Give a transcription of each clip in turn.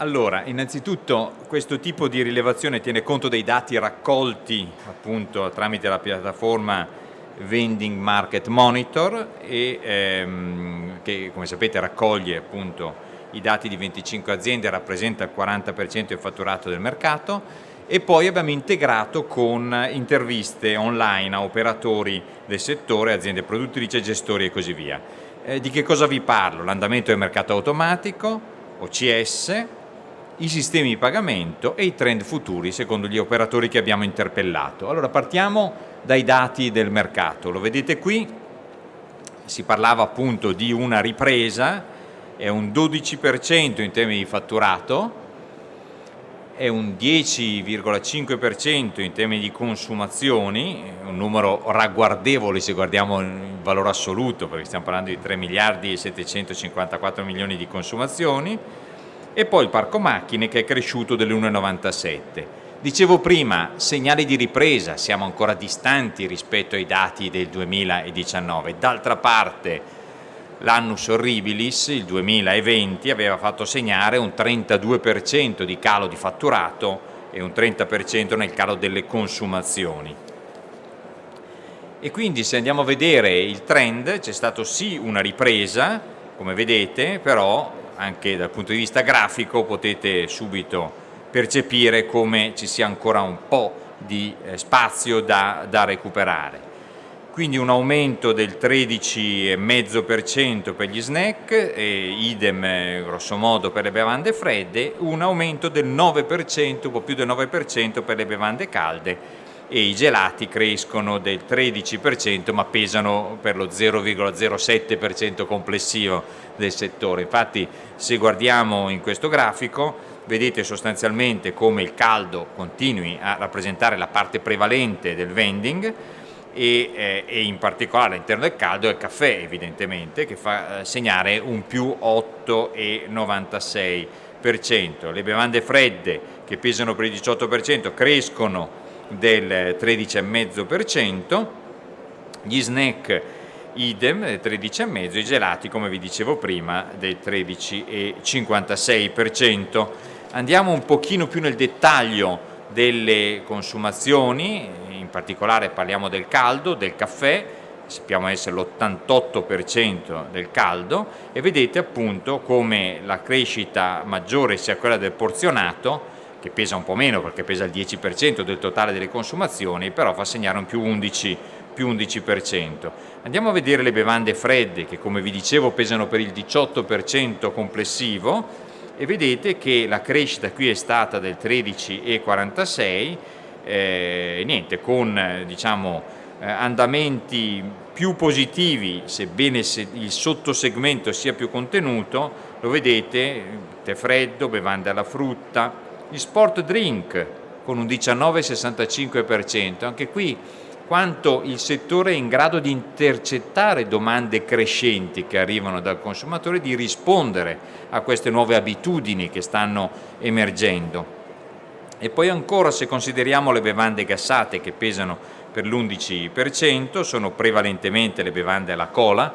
Allora, innanzitutto questo tipo di rilevazione tiene conto dei dati raccolti appunto tramite la piattaforma Vending Market Monitor e ehm, che come sapete raccoglie appunto i dati di 25 aziende, rappresenta il 40% del fatturato del mercato e poi abbiamo integrato con interviste online a operatori del settore, aziende produttrici, gestori e così via. Eh, di che cosa vi parlo? L'andamento del mercato automatico, OCS, i sistemi di pagamento e i trend futuri secondo gli operatori che abbiamo interpellato. Allora partiamo dai dati del mercato, lo vedete qui, si parlava appunto di una ripresa, è un 12% in termini di fatturato, è un 10,5% in termini di consumazioni, un numero ragguardevole se guardiamo il valore assoluto, perché stiamo parlando di 3 miliardi e 754 milioni di consumazioni, e poi il parco macchine che è cresciuto dell'1,97. Dicevo prima, segnali di ripresa, siamo ancora distanti rispetto ai dati del 2019, d'altra parte l'annus horribilis, il 2020, aveva fatto segnare un 32% di calo di fatturato e un 30% nel calo delle consumazioni. E quindi se andiamo a vedere il trend c'è stato sì una ripresa, come vedete, però anche dal punto di vista grafico potete subito percepire come ci sia ancora un po' di eh, spazio da, da recuperare. Quindi un aumento del 13,5% per gli snack, e idem eh, grosso modo per le bevande fredde, un aumento del 9%, un po' più del 9% per le bevande calde e i gelati crescono del 13% ma pesano per lo 0,07% complessivo del settore. Infatti se guardiamo in questo grafico vedete sostanzialmente come il caldo continui a rappresentare la parte prevalente del vending e, eh, e in particolare all'interno del caldo è il caffè evidentemente che fa eh, segnare un più 8,96%. Le bevande fredde che pesano per il 18% crescono del 13,5%, gli snack idem del 13,5%, i gelati come vi dicevo prima del 13,56%. Andiamo un pochino più nel dettaglio delle consumazioni, in particolare parliamo del caldo, del caffè, sappiamo essere l'88% del caldo e vedete appunto come la crescita maggiore sia quella del porzionato che pesa un po' meno perché pesa il 10% del totale delle consumazioni, però fa segnare un più 11%. Più 11%. Andiamo a vedere le bevande fredde che come vi dicevo pesano per il 18% complessivo e vedete che la crescita qui è stata del 13,46 eh, niente, con diciamo, eh, andamenti più positivi sebbene se il sottosegmento sia più contenuto lo vedete, tè freddo, bevande alla frutta, gli sport drink con un 19,65%, anche qui quanto il settore è in grado di intercettare domande crescenti che arrivano dal consumatore, di rispondere a queste nuove abitudini che stanno emergendo. E poi ancora se consideriamo le bevande gassate che pesano per l'11%, sono prevalentemente le bevande alla cola,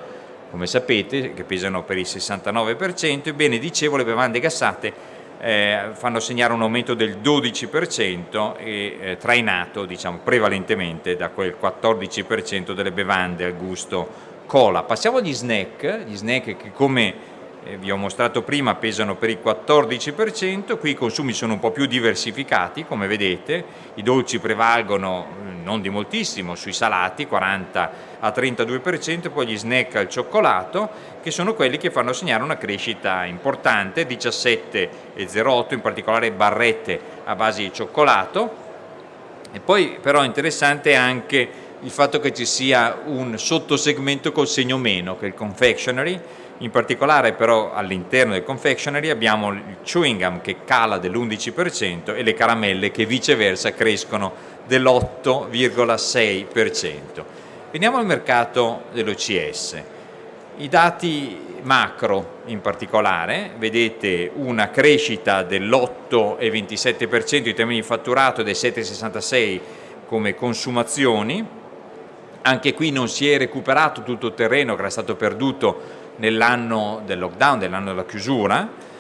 come sapete, che pesano per il 69%, ebbene dicevo le bevande gassate eh, fanno segnare un aumento del 12% e eh, trainato diciamo, prevalentemente da quel 14% delle bevande al gusto cola. Passiamo agli snack, gli snack che come vi ho mostrato prima pesano per il 14%, qui i consumi sono un po' più diversificati come vedete, i dolci prevalgono mm, non di moltissimo sui salati 40 a 32%, poi gli snack al cioccolato che sono quelli che fanno segnare una crescita importante, 17,08 in particolare barrette a base di cioccolato. E poi però interessante anche il fatto che ci sia un sottosegmento col segno meno che è il confectionery in particolare però all'interno del confectionery abbiamo il chewing gum che cala dell'11% e le caramelle che viceversa crescono dell'8,6%. Veniamo al mercato dell'OCS. I dati macro in particolare, vedete una crescita dell'8,27% in termini di fatturato e del 7,66% come consumazioni, anche qui non si è recuperato tutto il terreno che era stato perduto nell'anno del lockdown, nell'anno della chiusura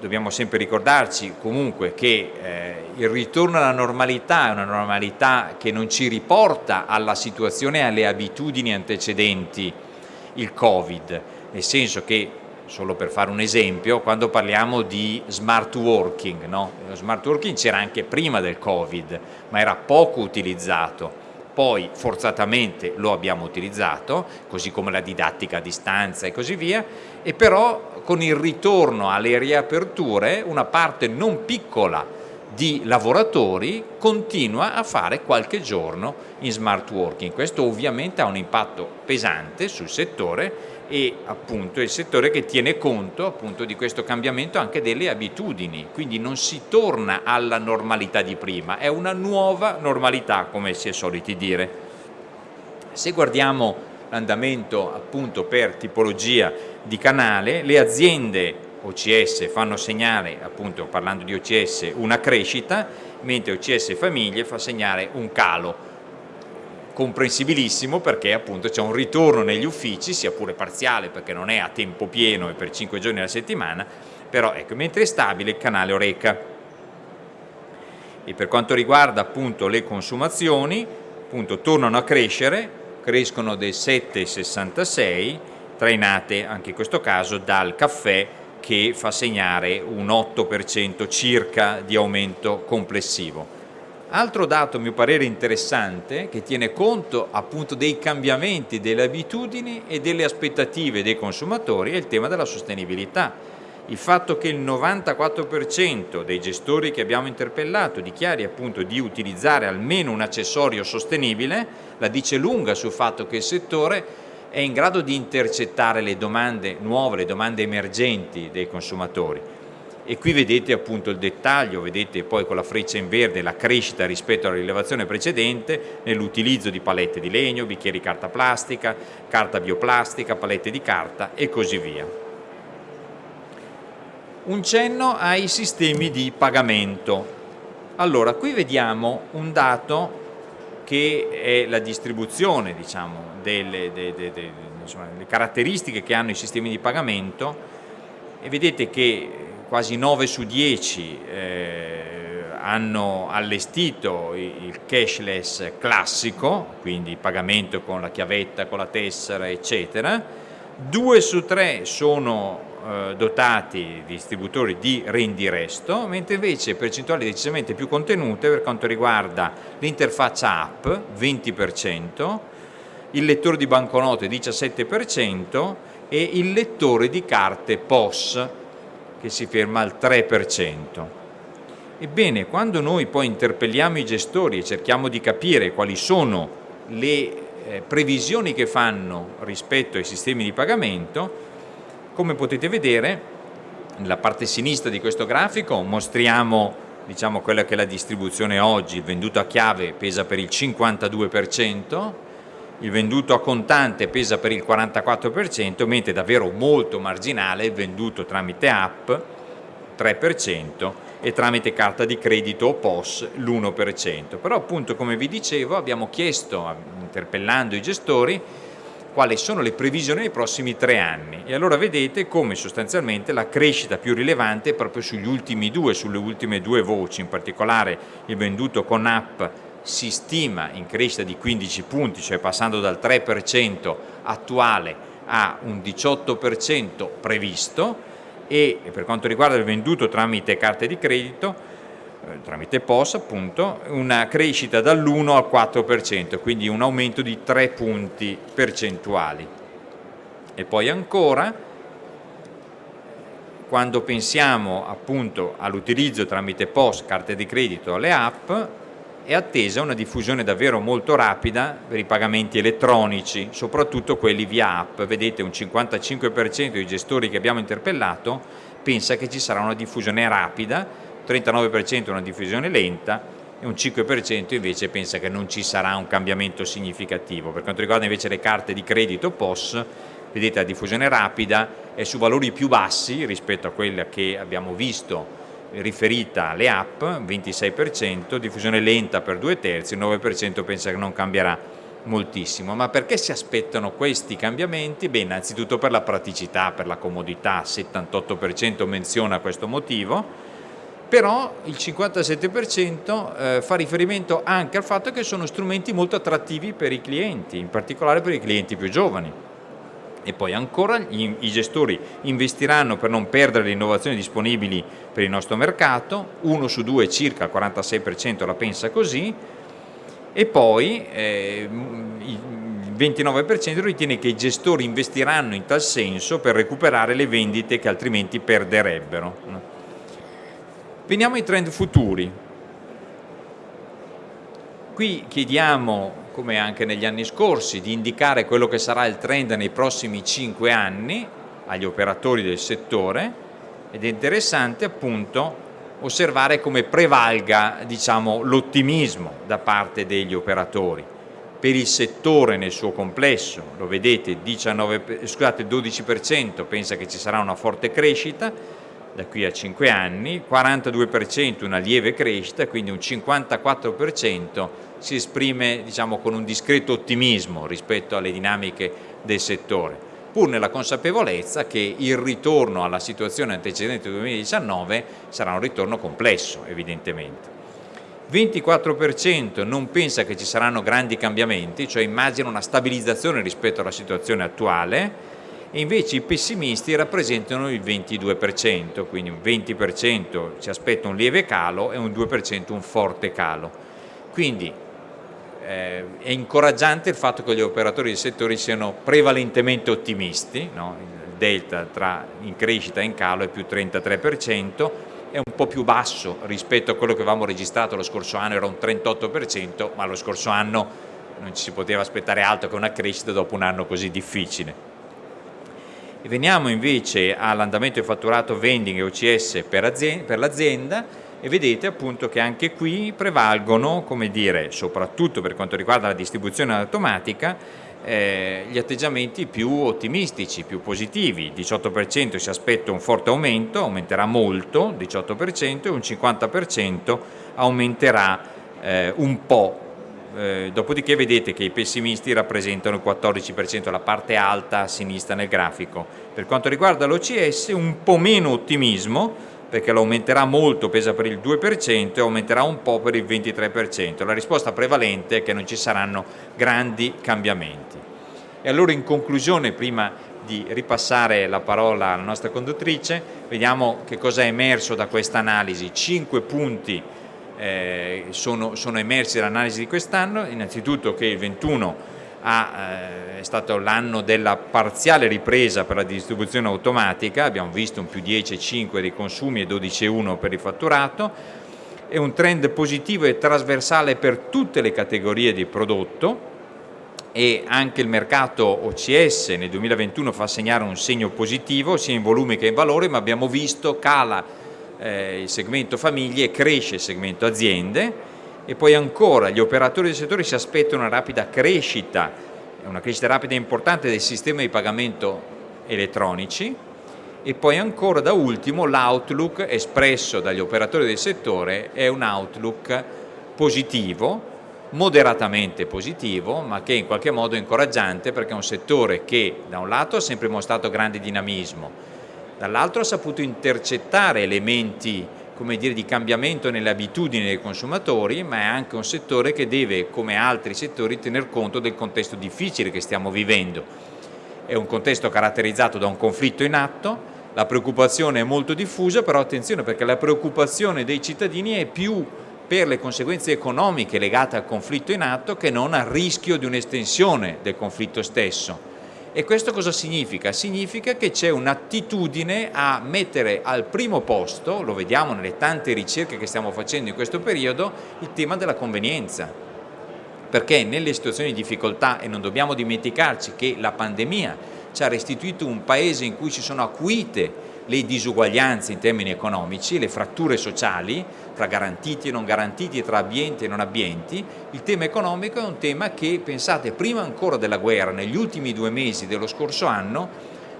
dobbiamo sempre ricordarci comunque che eh, il ritorno alla normalità è una normalità che non ci riporta alla situazione e alle abitudini antecedenti il Covid, nel senso che, solo per fare un esempio, quando parliamo di smart working, no? lo smart working c'era anche prima del Covid, ma era poco utilizzato, poi forzatamente lo abbiamo utilizzato, così come la didattica a distanza e così via, e però con il ritorno alle riaperture una parte non piccola di lavoratori continua a fare qualche giorno in smart working. Questo ovviamente ha un impatto pesante sul settore e appunto il settore che tiene conto appunto di questo cambiamento anche delle abitudini, quindi non si torna alla normalità di prima, è una nuova normalità come si è soliti dire. Se guardiamo l'andamento appunto per tipologia di canale, le aziende OCS fanno segnare, appunto parlando di OCS, una crescita, mentre OCS Famiglie fa segnare un calo. Comprensibilissimo perché appunto c'è un ritorno negli uffici, sia pure parziale perché non è a tempo pieno e per 5 giorni alla settimana, però ecco, mentre è stabile il canale Oreca. E per quanto riguarda appunto le consumazioni, appunto tornano a crescere, crescono del 7,66, trainate anche in questo caso dal caffè che fa segnare un 8% circa di aumento complessivo. Altro dato a mio parere interessante che tiene conto appunto dei cambiamenti delle abitudini e delle aspettative dei consumatori è il tema della sostenibilità. Il fatto che il 94% dei gestori che abbiamo interpellato dichiari appunto di utilizzare almeno un accessorio sostenibile la dice lunga sul fatto che il settore è in grado di intercettare le domande nuove, le domande emergenti dei consumatori. E qui vedete appunto il dettaglio, vedete poi con la freccia in verde la crescita rispetto alla rilevazione precedente nell'utilizzo di palette di legno, bicchieri carta plastica, carta bioplastica, palette di carta e così via. Un cenno ai sistemi di pagamento. Allora, qui vediamo un dato che è la distribuzione diciamo, delle, de, de, de, insomma, caratteristiche che hanno i sistemi di pagamento e vedete che quasi 9 su 10 eh, hanno allestito il cashless classico, quindi pagamento con la chiavetta, con la tessera, eccetera, 2 su 3 sono eh, dotati di distributori di rendiresto, mentre invece percentuali decisamente più contenute per quanto riguarda l'interfaccia app, 20%, il lettore di banconote 17% e il lettore di carte POS che si ferma al 3%. Ebbene, quando noi poi interpelliamo i gestori e cerchiamo di capire quali sono le eh, previsioni che fanno rispetto ai sistemi di pagamento, come potete vedere, nella parte sinistra di questo grafico mostriamo diciamo, quella che è la distribuzione oggi, il venduto a chiave pesa per il 52%, il venduto a contante pesa per il 44%, mentre davvero molto marginale il venduto tramite app 3% e tramite carta di credito o POS l'1%. Però appunto come vi dicevo abbiamo chiesto, interpellando i gestori, quali sono le previsioni nei prossimi tre anni e allora vedete come sostanzialmente la crescita più rilevante è proprio sugli ultimi due, sulle ultime due voci, in particolare il venduto con app si stima in crescita di 15 punti, cioè passando dal 3% attuale a un 18% previsto e per quanto riguarda il venduto tramite carte di credito eh, tramite POS appunto, una crescita dall'1 al 4%, quindi un aumento di 3 punti percentuali. E poi ancora, quando pensiamo appunto all'utilizzo tramite POS, carte di credito, alle app, è attesa una diffusione davvero molto rapida per i pagamenti elettronici, soprattutto quelli via app. Vedete un 55% dei gestori che abbiamo interpellato pensa che ci sarà una diffusione rapida 39% una diffusione lenta e un 5% invece pensa che non ci sarà un cambiamento significativo. Per quanto riguarda invece le carte di credito POS, vedete la diffusione rapida è su valori più bassi rispetto a quella che abbiamo visto riferita alle app, 26%, diffusione lenta per due terzi, il 9% pensa che non cambierà moltissimo, ma perché si aspettano questi cambiamenti? Beh, innanzitutto per la praticità, per la comodità, 78% menziona questo motivo, però il 57% eh, fa riferimento anche al fatto che sono strumenti molto attrattivi per i clienti, in particolare per i clienti più giovani. E poi ancora gli, i gestori investiranno per non perdere le innovazioni disponibili per il nostro mercato, uno su due circa, il 46% la pensa così, e poi eh, il 29% ritiene che i gestori investiranno in tal senso per recuperare le vendite che altrimenti perderebbero. Veniamo ai trend futuri. Qui chiediamo, come anche negli anni scorsi, di indicare quello che sarà il trend nei prossimi 5 anni agli operatori del settore ed è interessante appunto osservare come prevalga diciamo, l'ottimismo da parte degli operatori. Per il settore nel suo complesso, lo vedete, 19, scusate, 12% pensa che ci sarà una forte crescita da qui a 5 anni, 42% una lieve crescita, quindi un 54% si esprime diciamo, con un discreto ottimismo rispetto alle dinamiche del settore pur nella consapevolezza che il ritorno alla situazione antecedente del 2019 sarà un ritorno complesso evidentemente. 24% non pensa che ci saranno grandi cambiamenti, cioè immagina una stabilizzazione rispetto alla situazione attuale e invece i pessimisti rappresentano il 22%, quindi un 20% ci aspetta un lieve calo e un 2% un forte calo. Quindi eh, è incoraggiante il fatto che gli operatori del settore siano prevalentemente ottimisti, no? il delta tra in crescita e in calo è più 33%, è un po' più basso rispetto a quello che avevamo registrato lo scorso anno, era un 38%, ma lo scorso anno non ci si poteva aspettare altro che una crescita dopo un anno così difficile. Veniamo invece all'andamento del fatturato vending e OCS per l'azienda, e vedete appunto che anche qui prevalgono, come dire, soprattutto per quanto riguarda la distribuzione automatica, eh, gli atteggiamenti più ottimistici, più positivi, il 18% si aspetta un forte aumento, aumenterà molto, 18% e un 50% aumenterà eh, un po', eh, dopodiché vedete che i pessimisti rappresentano il 14%, la parte alta a sinistra nel grafico. Per quanto riguarda l'OCS un po' meno ottimismo, perché lo aumenterà molto, pesa per il 2% e aumenterà un po' per il 23%. La risposta prevalente è che non ci saranno grandi cambiamenti. E allora in conclusione, prima di ripassare la parola alla nostra conduttrice, vediamo che cosa è emerso da questa analisi. Cinque punti eh, sono, sono emersi dall'analisi di quest'anno, innanzitutto che il 21 ha, eh, è stato l'anno della parziale ripresa per la distribuzione automatica, abbiamo visto un più 10,5 dei consumi e 12,1 per il fatturato, è un trend positivo e trasversale per tutte le categorie di prodotto. E anche il mercato OCS nel 2021 fa segnare un segno positivo sia in volume che in valore, ma abbiamo visto cala eh, il segmento famiglie e cresce il segmento aziende, e poi ancora gli operatori del settore si aspettano una rapida crescita, una crescita rapida e importante del sistema di pagamento elettronici. E poi ancora da ultimo l'outlook espresso dagli operatori del settore è un outlook positivo, moderatamente positivo, ma che in qualche modo è incoraggiante perché è un settore che da un lato ha sempre mostrato grande dinamismo, dall'altro ha saputo intercettare elementi come dire, di cambiamento nelle abitudini dei consumatori, ma è anche un settore che deve, come altri settori, tener conto del contesto difficile che stiamo vivendo. È un contesto caratterizzato da un conflitto in atto, la preoccupazione è molto diffusa, però attenzione perché la preoccupazione dei cittadini è più per le conseguenze economiche legate al conflitto in atto che non al rischio di un'estensione del conflitto stesso e questo cosa significa? Significa che c'è un'attitudine a mettere al primo posto, lo vediamo nelle tante ricerche che stiamo facendo in questo periodo, il tema della convenienza. Perché nelle situazioni di difficoltà, e non dobbiamo dimenticarci che la pandemia ci ha restituito un paese in cui ci sono acuite le disuguaglianze in termini economici, le fratture sociali tra garantiti e non garantiti, tra ambienti e non ambienti, il tema economico è un tema che, pensate, prima ancora della guerra, negli ultimi due mesi dello scorso anno,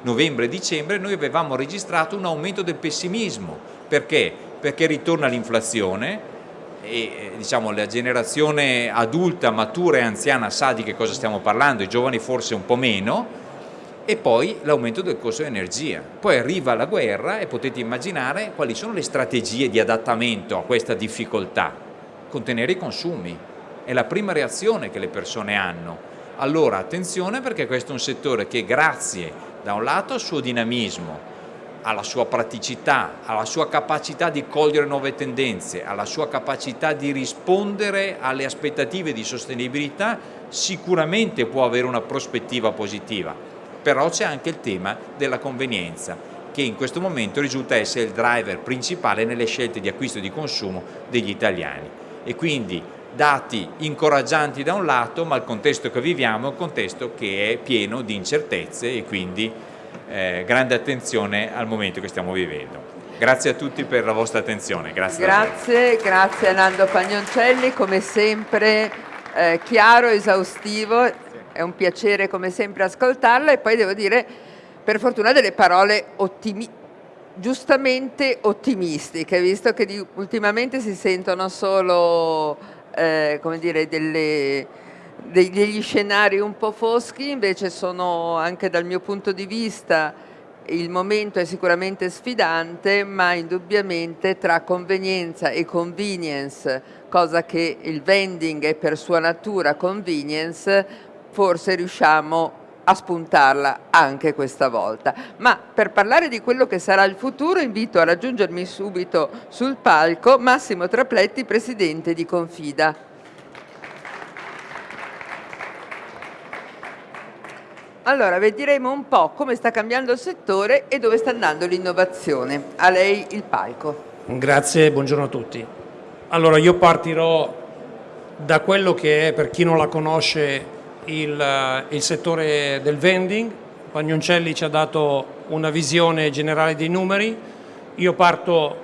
novembre e dicembre, noi avevamo registrato un aumento del pessimismo. Perché? Perché ritorna l'inflazione, e diciamo, la generazione adulta, matura e anziana sa di che cosa stiamo parlando, i giovani forse un po' meno, e poi l'aumento del costo dell'energia. Poi arriva la guerra e potete immaginare quali sono le strategie di adattamento a questa difficoltà. Contenere i consumi, è la prima reazione che le persone hanno. Allora attenzione perché questo è un settore che grazie da un lato al suo dinamismo, alla sua praticità, alla sua capacità di cogliere nuove tendenze, alla sua capacità di rispondere alle aspettative di sostenibilità, sicuramente può avere una prospettiva positiva però c'è anche il tema della convenienza che in questo momento risulta essere il driver principale nelle scelte di acquisto e di consumo degli italiani e quindi dati incoraggianti da un lato ma il contesto che viviamo è un contesto che è pieno di incertezze e quindi eh, grande attenzione al momento che stiamo vivendo. Grazie a tutti per la vostra attenzione. Grazie, grazie, grazie Nando Pagnoncelli, come sempre eh, chiaro, esaustivo è un piacere come sempre ascoltarla e poi devo dire per fortuna delle parole ottimi, giustamente ottimistiche, visto che di, ultimamente si sentono solo eh, come dire, delle, degli scenari un po' foschi, invece sono anche dal mio punto di vista il momento è sicuramente sfidante, ma indubbiamente tra convenienza e convenience, cosa che il vending è per sua natura convenience, forse riusciamo a spuntarla anche questa volta. Ma per parlare di quello che sarà il futuro invito a raggiungermi subito sul palco Massimo Trapletti, Presidente di Confida. Allora, vedremo un po' come sta cambiando il settore e dove sta andando l'innovazione. A lei il palco. Grazie, buongiorno a tutti. Allora, io partirò da quello che è, per chi non la conosce, il, il settore del vending, Pagnoncelli ci ha dato una visione generale dei numeri, io parto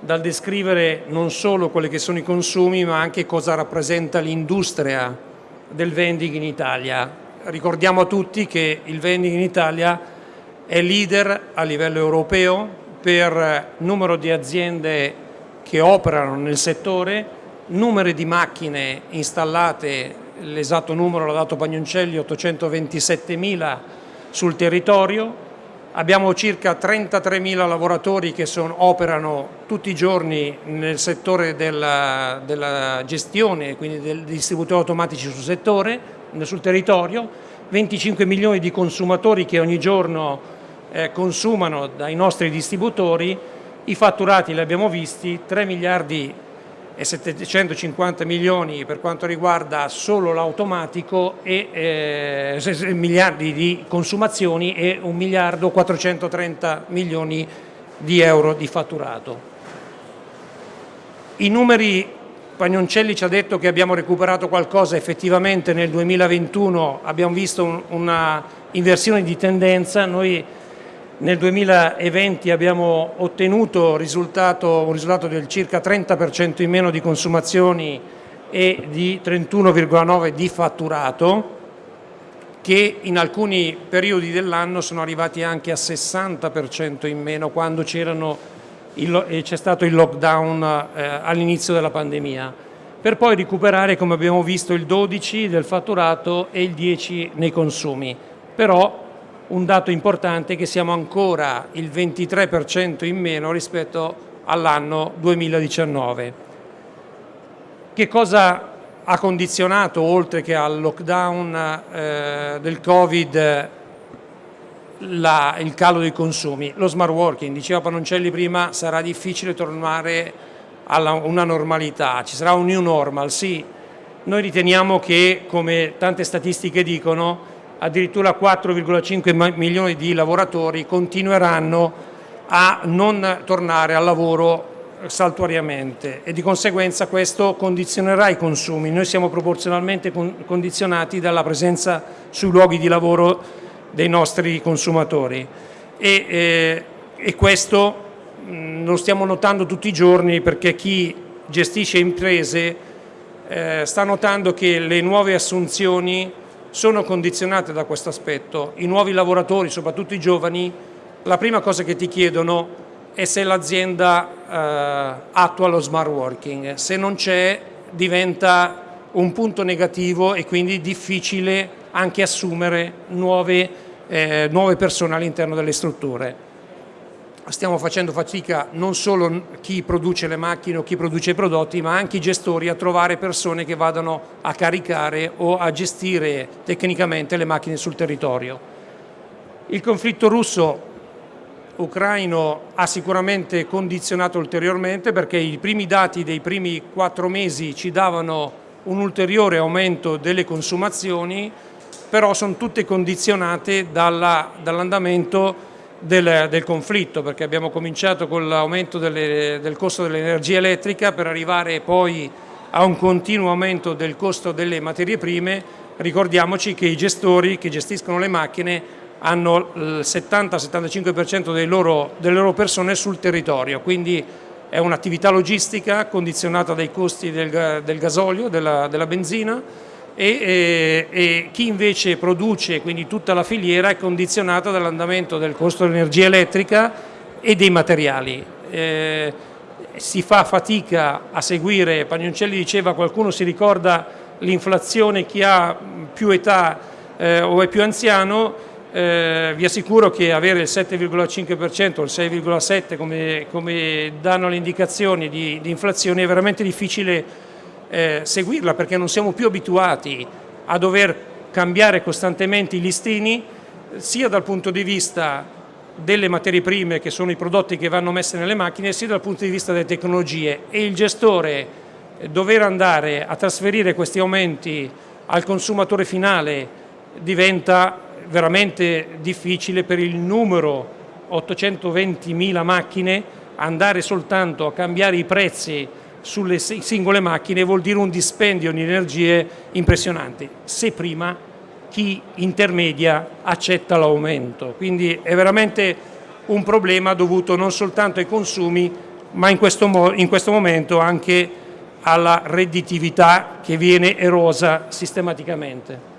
dal descrivere non solo quelli che sono i consumi ma anche cosa rappresenta l'industria del vending in Italia. Ricordiamo a tutti che il vending in Italia è leader a livello europeo per numero di aziende che operano nel settore, numero di macchine installate l'esatto numero l'ha dato Pagnoncelli, 827.000 sul territorio, abbiamo circa 33.000 lavoratori che sono, operano tutti i giorni nel settore della, della gestione, quindi dei distributori automatici sul settore, sul territorio, 25 milioni di consumatori che ogni giorno eh, consumano dai nostri distributori, i fatturati li abbiamo visti, 3 miliardi e 750 milioni per quanto riguarda solo l'automatico e eh, miliardi di consumazioni e 1 miliardo 430 milioni di euro di fatturato. I numeri Pagnoncelli ci ha detto che abbiamo recuperato qualcosa, effettivamente nel 2021 abbiamo visto un, una inversione di tendenza, noi nel 2020 abbiamo ottenuto risultato, un risultato del circa 30% in meno di consumazioni e di 31,9% di fatturato che in alcuni periodi dell'anno sono arrivati anche a 60% in meno quando c'è stato il lockdown eh, all'inizio della pandemia. Per poi recuperare come abbiamo visto il 12 del fatturato e il 10 nei consumi. Però un dato importante che siamo ancora il 23% in meno rispetto all'anno 2019. Che cosa ha condizionato, oltre che al lockdown eh, del Covid, la, il calo dei consumi? Lo smart working, diceva Panoncelli prima, sarà difficile tornare a una normalità, ci sarà un new normal, sì. Noi riteniamo che, come tante statistiche dicono, addirittura 4,5 milioni di lavoratori continueranno a non tornare al lavoro saltuariamente e di conseguenza questo condizionerà i consumi. Noi siamo proporzionalmente condizionati dalla presenza sui luoghi di lavoro dei nostri consumatori e, eh, e questo mh, lo stiamo notando tutti i giorni perché chi gestisce imprese eh, sta notando che le nuove assunzioni sono condizionate da questo aspetto. I nuovi lavoratori, soprattutto i giovani, la prima cosa che ti chiedono è se l'azienda eh, attua lo smart working, se non c'è diventa un punto negativo e quindi difficile anche assumere nuove, eh, nuove persone all'interno delle strutture stiamo facendo fatica non solo chi produce le macchine o chi produce i prodotti, ma anche i gestori a trovare persone che vadano a caricare o a gestire tecnicamente le macchine sul territorio. Il conflitto russo-ucraino ha sicuramente condizionato ulteriormente perché i primi dati dei primi quattro mesi ci davano un ulteriore aumento delle consumazioni, però sono tutte condizionate dall'andamento dall del, del, conflitto, perché abbiamo cominciato con l'aumento del costo dell'energia elettrica per arrivare poi a un continuo aumento del costo delle materie prime, ricordiamoci che i gestori che gestiscono le macchine hanno il 70-75% delle loro persone sul territorio, quindi è un'attività logistica condizionata dai costi del, del gasolio, della, della benzina, e, e, chi invece produce, quindi tutta la filiera, è condizionata dall'andamento del costo dell'energia elettrica e dei materiali. Eh, si fa fatica a seguire, Pagnoncelli diceva qualcuno si ricorda l'inflazione, chi ha più età eh, o è più anziano, eh, vi assicuro che avere il 7,5% o il 6,7% come, come danno le indicazioni di, di inflazione è veramente difficile eh, seguirla perché non siamo più abituati a dover cambiare costantemente i listini sia dal punto di vista delle materie prime che sono i prodotti che vanno messi nelle macchine sia dal punto di vista delle tecnologie. E il gestore eh, dover andare a trasferire questi aumenti al consumatore finale diventa veramente difficile per il numero 820.000 macchine andare soltanto a cambiare i prezzi sulle singole macchine vuol dire un dispendio di energie impressionanti, se prima chi intermedia accetta l'aumento. Quindi è veramente un problema dovuto non soltanto ai consumi, ma in questo, in questo momento anche alla redditività che viene erosa sistematicamente.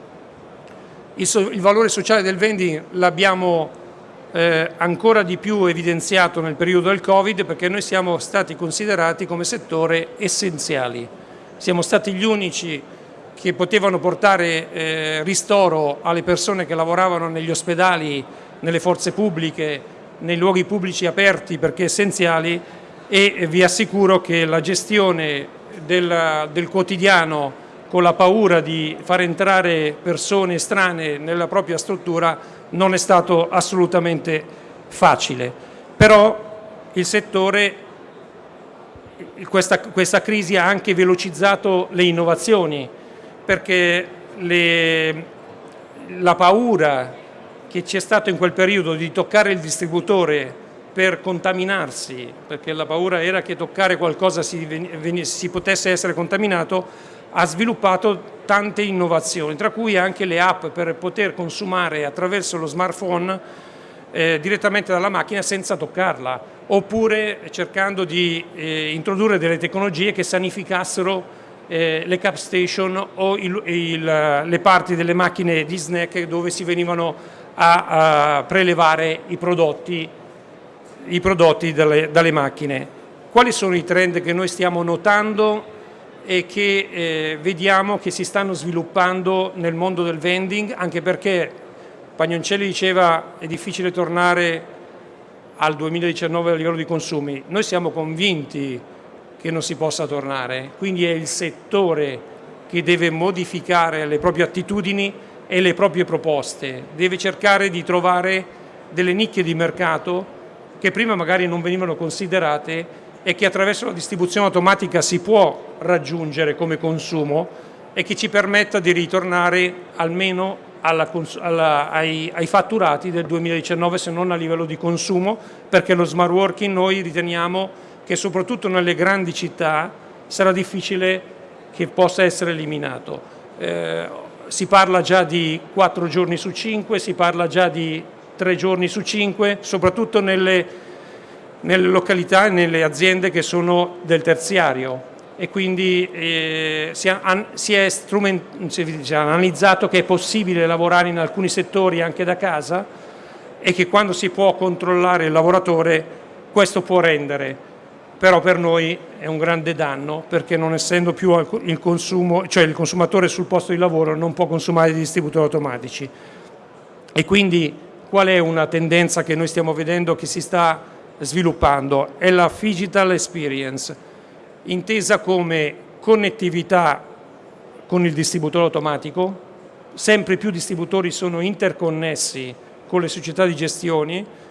Il, so, il valore sociale del vending l'abbiamo eh, ancora di più evidenziato nel periodo del Covid perché noi siamo stati considerati come settore essenziali. Siamo stati gli unici che potevano portare eh, ristoro alle persone che lavoravano negli ospedali, nelle forze pubbliche, nei luoghi pubblici aperti perché essenziali e vi assicuro che la gestione del, del quotidiano con la paura di far entrare persone strane nella propria struttura non è stato assolutamente facile, però il settore, questa, questa crisi ha anche velocizzato le innovazioni perché le, la paura che c'è stato in quel periodo di toccare il distributore per contaminarsi, perché la paura era che toccare qualcosa si, si potesse essere contaminato, ha sviluppato tante innovazioni, tra cui anche le app per poter consumare attraverso lo smartphone eh, direttamente dalla macchina senza toccarla, oppure cercando di eh, introdurre delle tecnologie che sanificassero eh, le cap station o il, il, le parti delle macchine di snack dove si venivano a, a prelevare i prodotti, i prodotti dalle, dalle macchine. Quali sono i trend che noi stiamo notando e che eh, vediamo che si stanno sviluppando nel mondo del vending, anche perché Pagnoncelli diceva è difficile tornare al 2019 a livello di consumi. Noi siamo convinti che non si possa tornare, quindi è il settore che deve modificare le proprie attitudini e le proprie proposte, deve cercare di trovare delle nicchie di mercato che prima magari non venivano considerate e che attraverso la distribuzione automatica si può raggiungere come consumo e che ci permetta di ritornare almeno alla, alla, ai, ai, fatturati del 2019 se non a livello di consumo perché lo smart working noi riteniamo che soprattutto nelle grandi città sarà difficile che possa essere eliminato. Eh, si parla già di 4 giorni su 5, si parla già di 3 giorni su 5, soprattutto nelle nelle località e nelle aziende che sono del terziario e quindi eh, si, è, si, è si è analizzato che è possibile lavorare in alcuni settori anche da casa e che quando si può controllare il lavoratore questo può rendere. però per noi è un grande danno perché non essendo più il consumo, cioè il consumatore sul posto di lavoro non può consumare i distributori automatici. E quindi qual è una tendenza che noi stiamo vedendo che si sta sviluppando? È la Digital Experience, intesa come connettività con il distributore automatico, sempre più distributori sono interconnessi con le società di gestione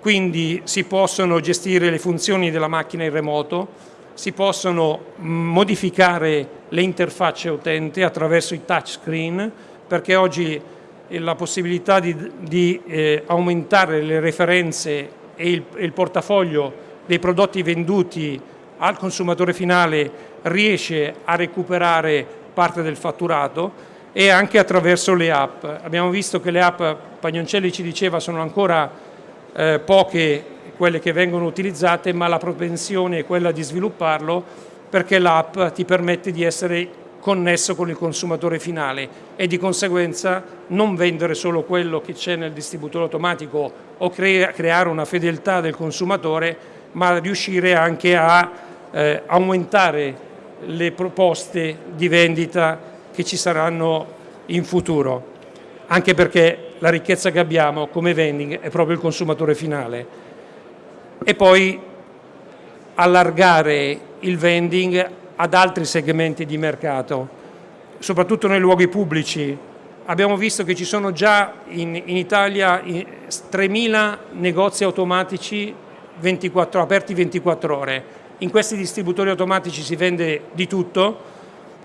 quindi si possono gestire le funzioni della macchina in remoto, si possono modificare le interfacce utente attraverso i touchscreen, perché oggi la possibilità di, di eh, aumentare le referenze e il, il portafoglio dei prodotti venduti al consumatore finale riesce a recuperare parte del fatturato e anche attraverso le app. Abbiamo visto che le app, Pagnoncelli ci diceva, sono ancora eh, poche quelle che vengono utilizzate, ma la propensione è quella di svilupparlo perché l'app ti permette di essere connesso con il consumatore finale e di conseguenza non vendere solo quello che c'è nel distributore automatico o crea creare una fedeltà del consumatore, ma riuscire anche a eh, aumentare le proposte di vendita che ci saranno in futuro, anche perché la ricchezza che abbiamo come vending è proprio il consumatore finale. E poi allargare il vending ad altri segmenti di mercato, soprattutto nei luoghi pubblici. Abbiamo visto che ci sono già in, in Italia 3.000 negozi automatici 24, aperti 24 ore. In questi distributori automatici si vende di tutto.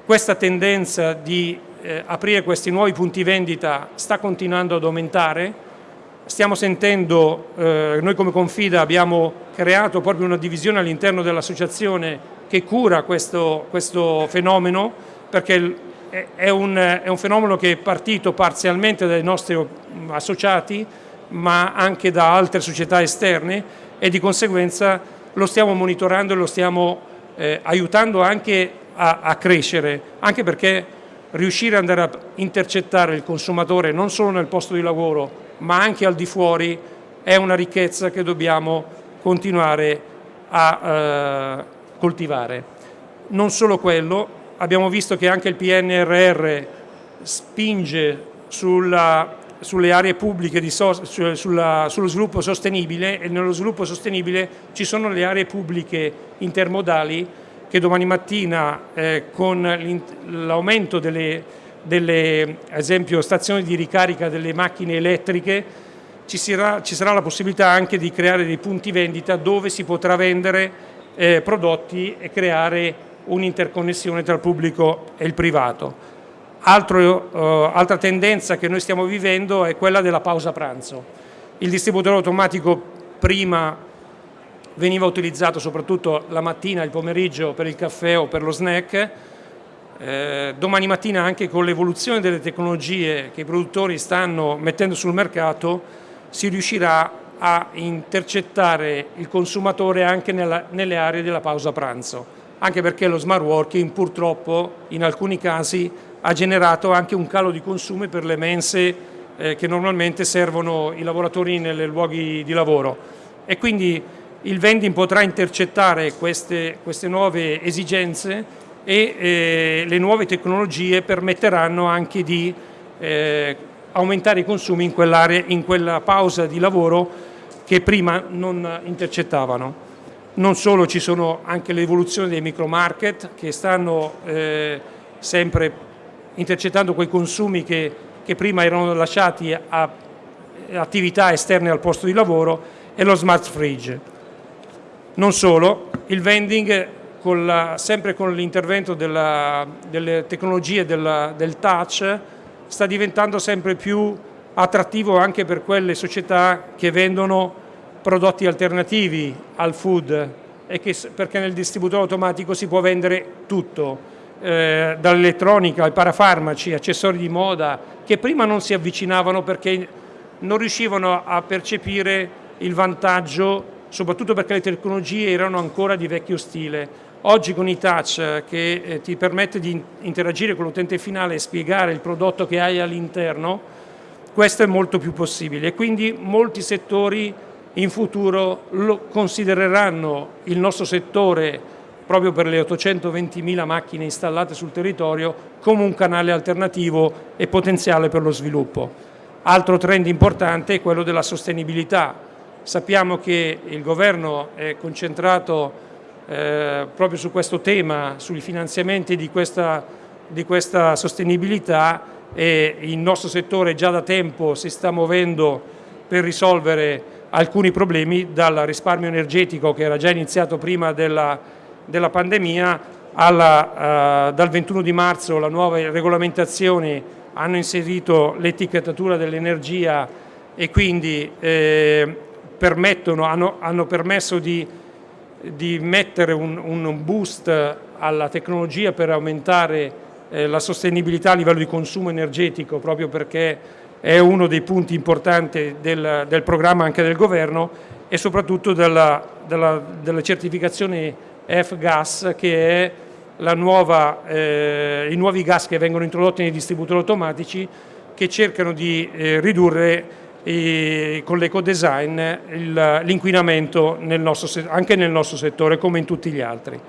Questa tendenza di eh, aprire questi nuovi punti vendita sta continuando ad aumentare. Stiamo sentendo, eh, noi come Confida abbiamo creato proprio una divisione all'interno dell'associazione che cura questo, questo fenomeno perché è un, è un, fenomeno che è partito parzialmente dai nostri associati ma anche da altre società esterne e di conseguenza lo stiamo monitorando e lo stiamo eh, aiutando anche a, a crescere, anche perché riuscire ad andare a intercettare il consumatore non solo nel posto di lavoro ma anche al di fuori è una ricchezza che dobbiamo continuare a eh, coltivare. Non solo quello, abbiamo visto che anche il PNRR spinge sulla, sulle aree pubbliche, so, sulla, sullo sviluppo sostenibile e nello sviluppo sostenibile ci sono le aree pubbliche intermodali che domani mattina eh, con l'aumento delle, delle esempio, stazioni di ricarica delle macchine elettriche ci sarà, ci sarà, la possibilità anche di creare dei punti vendita dove si potrà vendere eh, prodotti e creare un'interconnessione tra il pubblico e il privato. Altro, eh, altra tendenza che noi stiamo vivendo è quella della pausa pranzo. Il distributore automatico prima veniva utilizzato soprattutto la mattina, il pomeriggio per il caffè o per lo snack, eh, domani mattina anche con l'evoluzione delle tecnologie che i produttori stanno mettendo sul mercato si riuscirà a intercettare il consumatore anche nella, nelle aree della pausa pranzo, anche perché lo smart working purtroppo in alcuni casi ha generato anche un calo di consumi per le mense eh, che normalmente servono i lavoratori nei luoghi di lavoro. E quindi il vending potrà intercettare queste, queste nuove esigenze e eh, le nuove tecnologie permetteranno anche di eh, aumentare i consumi in, in quella pausa di lavoro che prima non intercettavano. Non solo, ci sono anche l'evoluzione dei micro market che stanno eh, sempre intercettando quei consumi che, che prima erano lasciati a attività esterne al posto di lavoro e lo smart fridge. Non solo, il vending con la, sempre con l'intervento delle tecnologie della, del touch sta diventando sempre più attrattivo anche per quelle società che vendono prodotti alternativi al food che, perché nel distributore automatico si può vendere tutto, eh, dall'elettronica ai parafarmaci, accessori di moda, che prima non si avvicinavano perché non riuscivano a percepire il vantaggio soprattutto perché le tecnologie erano ancora di vecchio stile. Oggi con i touch che eh, ti permette di interagire con l'utente finale e spiegare il prodotto che hai all'interno, questo è molto più possibile e quindi molti settori in futuro considereranno il nostro settore proprio per le 820.000 macchine installate sul territorio come un canale alternativo e potenziale per lo sviluppo. Altro trend importante è quello della sostenibilità. Sappiamo che il governo è concentrato eh, proprio su questo tema, sui finanziamenti di questa, di questa sostenibilità e il nostro settore già da tempo si sta muovendo per risolvere alcuni problemi dal risparmio energetico che era già iniziato prima della, della pandemia alla, uh, dal 21 di marzo le nuove regolamentazioni hanno inserito l'etichettatura dell'energia e quindi eh, hanno, hanno permesso di di mettere un, un, boost alla tecnologia per aumentare eh, la sostenibilità a livello di consumo energetico, proprio perché è uno dei punti importanti del, del programma anche del governo e soprattutto della, della, della certificazione F-Gas che è nuova, eh, i nuovi gas che vengono introdotti nei distributori automatici che cercano di eh, ridurre e con l'ecodesign l'inquinamento anche nel nostro settore come in tutti gli altri.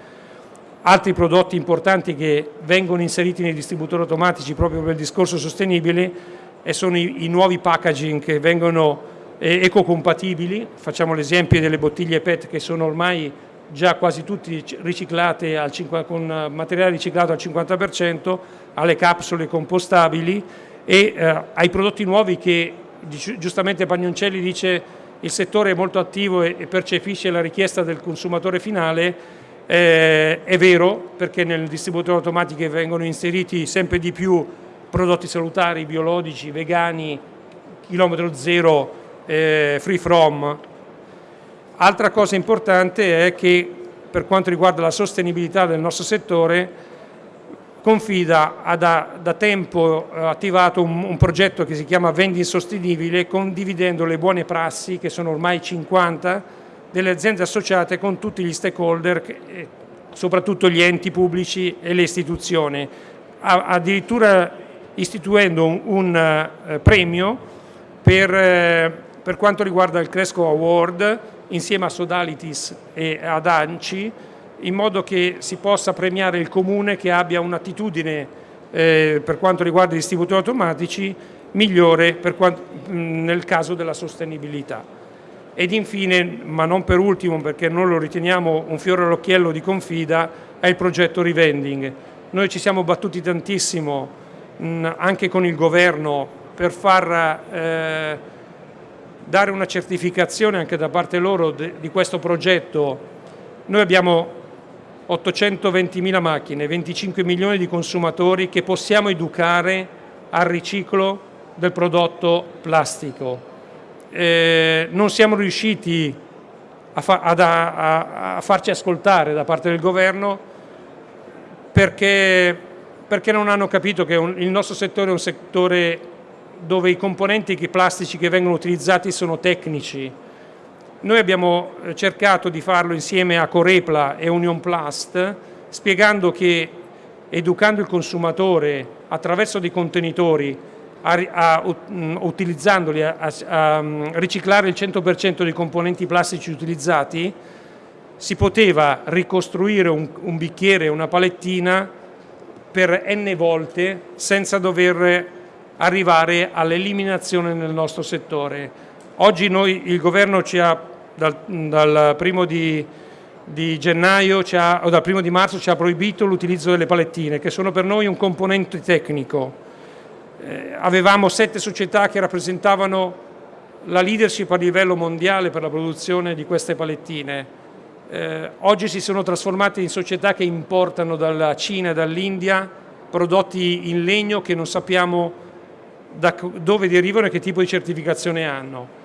Altri prodotti importanti che vengono inseriti nei distributori automatici proprio per il discorso sostenibile e sono i, i nuovi packaging che vengono eh, ecocompatibili, facciamo l'esempio delle bottiglie PET che sono ormai già quasi tutte riciclate al, con materiale riciclato al 50%, alle capsule compostabili e eh, ai prodotti nuovi che giustamente Pagnoncelli dice il settore è molto attivo e percepisce la richiesta del consumatore finale, eh, è vero perché nel distributore automatico vengono inseriti sempre di più prodotti salutari, biologici, vegani, chilometro zero, eh, free from. Altra cosa importante è che per quanto riguarda la sostenibilità del nostro settore Confida ha da, da tempo eh, attivato un, un, progetto che si chiama Vendi Insostenibile condividendo le buone prassi, che sono ormai 50, delle aziende associate con tutti gli stakeholder, che, soprattutto gli enti pubblici e le istituzioni, addirittura istituendo un, uh, premio per, uh, per quanto riguarda il Cresco Award insieme a Sodalitis e ad ANCI in modo che si possa premiare il comune che abbia un'attitudine eh, per quanto riguarda i distributori automatici migliore quanto, nel caso della sostenibilità. Ed infine, ma non per ultimo perché non lo riteniamo un fiore all'occhiello di Confida, è il progetto Revending. Noi ci siamo battuti tantissimo mh, anche con il governo per far eh, dare una certificazione anche da parte loro di questo progetto. Noi abbiamo 820.000 macchine, 25 milioni di consumatori che possiamo educare al riciclo del prodotto plastico. Eh, non siamo riusciti a, fa ad, a, a, farci ascoltare da parte del governo perché, perché non hanno capito che un, il nostro settore è un settore dove i componenti plastici che vengono utilizzati sono tecnici, noi abbiamo eh, cercato di farlo insieme a Corepla e Union Plast, spiegando che educando il consumatore attraverso dei contenitori, a, a, mm, utilizzandoli, a, a, mm, riciclare il 100% dei componenti plastici utilizzati, si poteva ricostruire un, un bicchiere, una palettina per n volte senza dover arrivare all'eliminazione nel nostro settore. Oggi noi, il governo ci ha, dal, dal primo di, di gennaio ha, o dal primo di marzo ci ha proibito l'utilizzo delle palettine, che sono per noi un componente tecnico. Eh, avevamo sette società che rappresentavano la leadership a livello mondiale per la produzione di queste palettine. Eh, oggi si sono trasformate in società che importano dalla Cina e dall'India prodotti in legno che non sappiamo da dove derivano e che tipo di certificazione hanno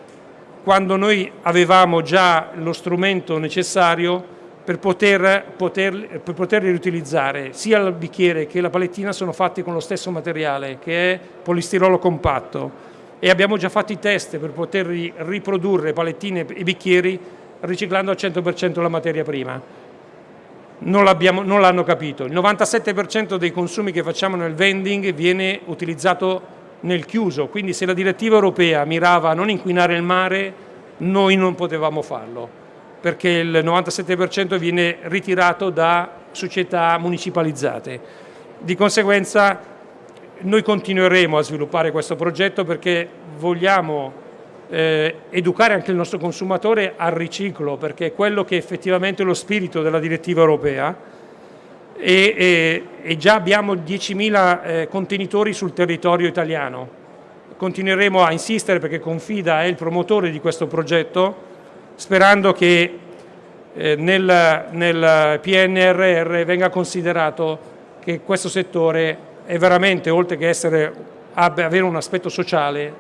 quando noi avevamo già lo strumento necessario per, poter, poter, per poterli riutilizzare. Sia il bicchiere che la palettina sono fatti con lo stesso materiale che è polistirolo compatto e abbiamo già fatto i test per poter riprodurre palettine e bicchieri riciclando al 100% la materia prima. Non l'hanno capito. Il 97% dei consumi che facciamo nel vending viene utilizzato nel chiuso, quindi se la direttiva europea mirava a non inquinare il mare, noi non potevamo farlo, perché il 97% viene ritirato da società municipalizzate. Di conseguenza noi continueremo a sviluppare questo progetto perché vogliamo eh, educare anche il nostro consumatore al riciclo, perché è quello che effettivamente è lo spirito della direttiva europea e, e, e già abbiamo 10.000 eh, contenitori sul territorio italiano. Continueremo a insistere perché Confida è il promotore di questo progetto, sperando che eh, nel, nel PNRR venga considerato che questo settore è veramente, oltre che essere, avere un aspetto sociale,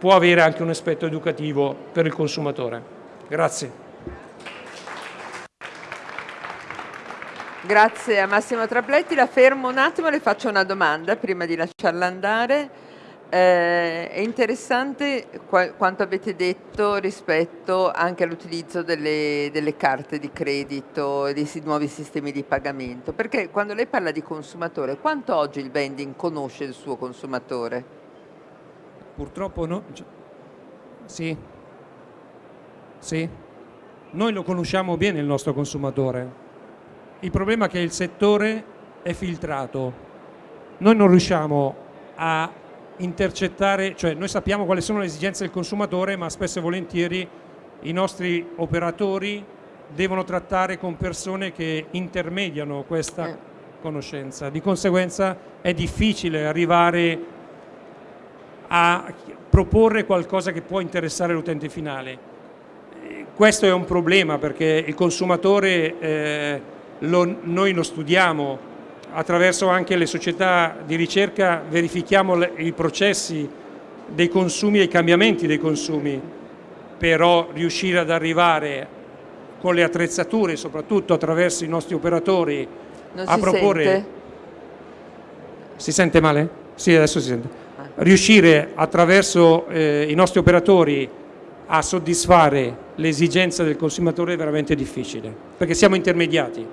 può avere anche un aspetto educativo per il consumatore. Grazie. Grazie a Massimo Trapletti, la fermo un attimo e le faccio una domanda prima di lasciarla andare. Eh, è interessante quanto avete detto rispetto anche all'utilizzo delle, delle, carte di credito e dei nuovi sistemi di pagamento, perché quando lei parla di consumatore, quanto oggi il vending conosce il suo consumatore? Purtroppo no. Sì. Sì. Noi lo conosciamo bene il nostro consumatore. Il problema è che il settore è filtrato. Noi non riusciamo a intercettare, cioè noi sappiamo quali sono le esigenze del consumatore, ma spesso e volentieri i nostri operatori devono trattare con persone che intermediano questa eh. conoscenza. Di conseguenza è difficile arrivare a proporre qualcosa che può interessare l'utente finale. Questo è un problema perché il consumatore eh, lo, noi lo studiamo attraverso anche le società di ricerca, verifichiamo le, i processi dei consumi e i cambiamenti dei consumi, però riuscire ad arrivare con le attrezzature, soprattutto attraverso i nostri operatori, non a si proporre... Sente? Si sente male? Sì, adesso si sente riuscire attraverso eh, i nostri operatori a soddisfare le esigenze del consumatore è veramente difficile, perché siamo intermediati.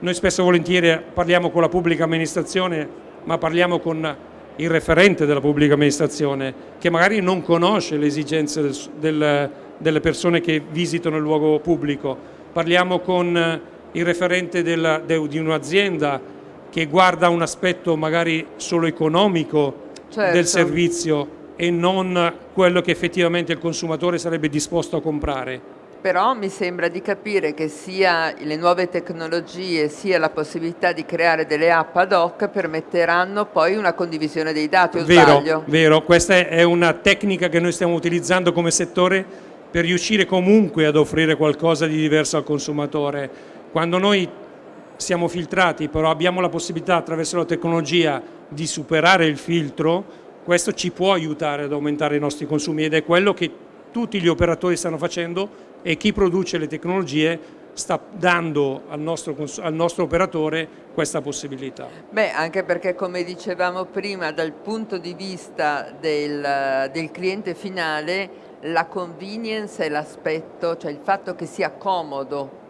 Noi spesso e volentieri parliamo con la pubblica amministrazione, ma parliamo con il referente della pubblica amministrazione, che magari non conosce le esigenze del, del, delle persone che visitano il luogo pubblico. Parliamo con il referente della, de, di un'azienda che guarda un aspetto magari solo economico certo. del servizio e non quello che effettivamente il consumatore sarebbe disposto a comprare. Però mi sembra di capire che sia le nuove tecnologie sia la possibilità di creare delle app ad hoc permetteranno poi una condivisione dei dati, o vero, sbaglio? Vero, questa è una tecnica che noi stiamo utilizzando come settore per riuscire comunque ad offrire qualcosa di diverso al consumatore. Quando noi siamo filtrati, però abbiamo la possibilità attraverso la tecnologia di superare il filtro, questo ci può aiutare ad aumentare i nostri consumi ed è quello che tutti gli operatori stanno facendo e chi produce le tecnologie sta dando al nostro, al nostro, operatore questa possibilità. Beh, anche perché come dicevamo prima, dal punto di vista del, del cliente finale, la convenience è l'aspetto, cioè il fatto che sia comodo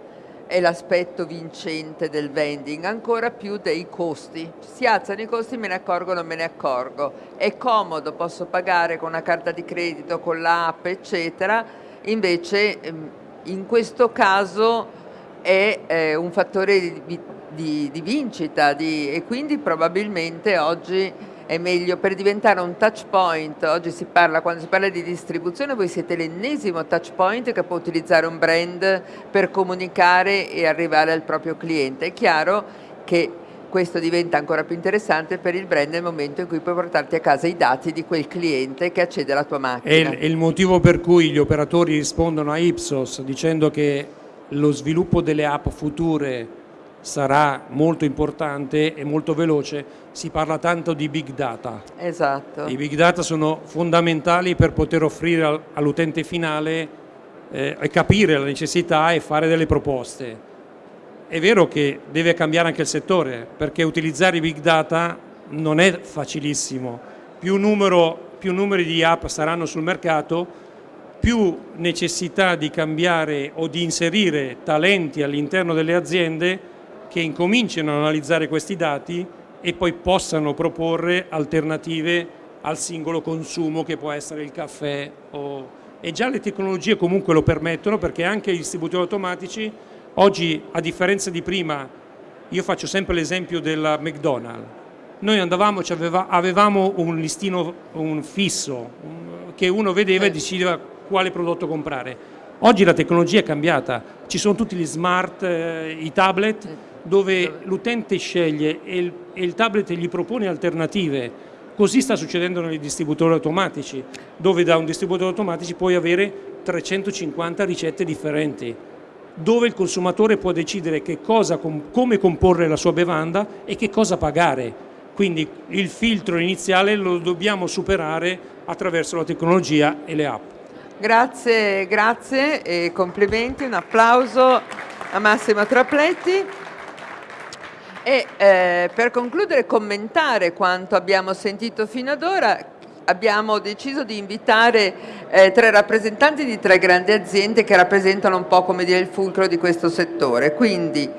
è l'aspetto vincente del vending, ancora più dei costi. Si alzano i costi, me ne accorgo o non me ne accorgo. È comodo, posso pagare con una carta di credito, con l'app, eccetera, invece ehm, in questo caso è eh, un fattore di, di, di vincita di, e quindi probabilmente oggi è meglio per diventare un touch point, oggi si parla, quando si parla di distribuzione, voi siete l'ennesimo touch point che può utilizzare un brand per comunicare e arrivare al proprio cliente. È chiaro che questo diventa ancora più interessante per il brand nel momento in cui puoi portarti a casa i dati di quel cliente che accede alla tua macchina. È il, motivo per cui gli operatori rispondono a Ipsos dicendo che lo sviluppo delle app future sarà molto importante e molto veloce, si parla tanto di big data. Esatto. I big data sono fondamentali per poter offrire all'utente finale eh, e capire la necessità e fare delle proposte. È vero che deve cambiare anche il settore, perché utilizzare i big data non è facilissimo. Più, numero, più numeri di app saranno sul mercato, più necessità di cambiare o di inserire talenti all'interno delle aziende che incominciano ad analizzare questi dati e poi possano proporre alternative al singolo consumo che può essere il caffè o e già le tecnologie comunque lo permettono perché anche i distributori automatici oggi a differenza di prima io faccio sempre l'esempio della McDonald's. Noi andavamo, aveva, avevamo un listino un fisso un, che uno vedeva e decideva quale prodotto comprare. Oggi la tecnologia è cambiata. Ci sono tutti gli smart, eh, i tablet dove l'utente sceglie e il, e il tablet gli propone alternative. Così sta succedendo nei distributori automatici, dove da un distributore automatici puoi avere 350 ricette differenti, dove il consumatore può decidere cosa, come comporre la sua bevanda e che cosa pagare. Quindi il filtro iniziale lo dobbiamo superare attraverso la tecnologia e le app. Grazie, grazie e complimenti, un applauso a Massimo Trapletti. E eh, per concludere commentare quanto abbiamo sentito fino ad ora, abbiamo deciso di invitare eh, tre rappresentanti di tre grandi aziende che rappresentano un po' come dire il fulcro di questo settore. Quindi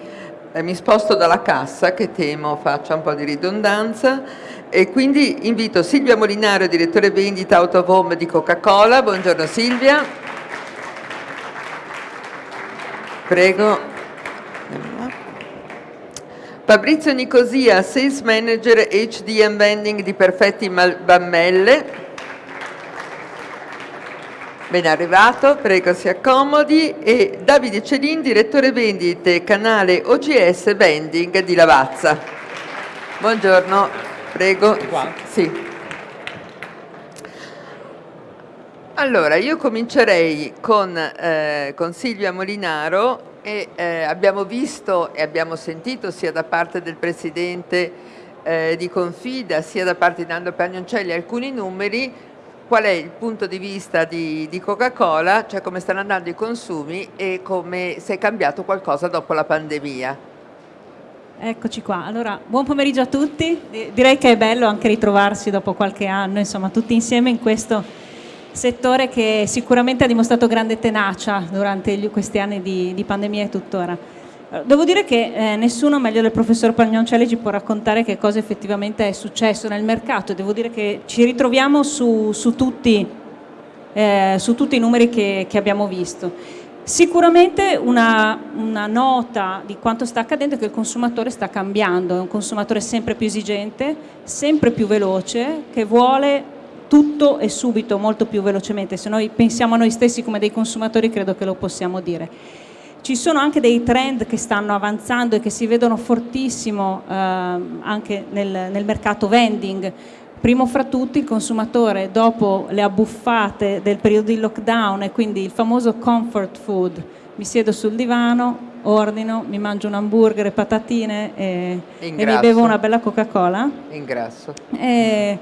eh, mi sposto dalla cassa che temo faccia un po' di ridondanza e quindi invito Silvia Molinaro, direttore vendita out of home di Coca-Cola. Buongiorno Silvia. Prego. Fabrizio Nicosia, Sales Manager HDM Vending di Perfetti Bammelle. Ben arrivato, prego si accomodi. E Davide Celin, Direttore Vendite, canale OGS Vending di Lavazza. Buongiorno, prego. Sì. Allora, io comincerei con, eh, con Silvia Molinaro e eh, abbiamo visto e abbiamo sentito sia da parte del Presidente eh, di Confida sia da parte di Nando Pagnoncelli alcuni numeri. Qual è il punto di vista di, di Coca-Cola, cioè come stanno andando i consumi e come si è cambiato qualcosa dopo la pandemia. Eccoci qua, allora buon pomeriggio a tutti, direi che è bello anche ritrovarsi dopo qualche anno, insomma tutti insieme in questo settore che sicuramente ha dimostrato grande tenacia durante questi anni di, di, pandemia e tuttora. Eh, devo dire che eh, nessuno meglio del professor Pagnoncelli ci può raccontare che cosa effettivamente è successo nel mercato devo dire che ci ritroviamo su, su, tutti, eh, su tutti, i numeri che, che abbiamo visto. Sicuramente una, una, nota di quanto sta accadendo è che il consumatore sta cambiando, è un consumatore sempre più esigente, sempre più veloce, che vuole tutto e subito, molto più velocemente. Se noi pensiamo a noi stessi come dei consumatori credo che lo possiamo dire. Ci sono anche dei trend che stanno avanzando e che si vedono fortissimo eh, anche nel, nel mercato vending. Primo fra tutti il consumatore dopo le abbuffate del periodo di lockdown e quindi il famoso comfort food, mi siedo sul divano, ordino, mi mangio un hamburger e patatine e, e mi bevo una bella Coca-Cola. Ingrasso. E,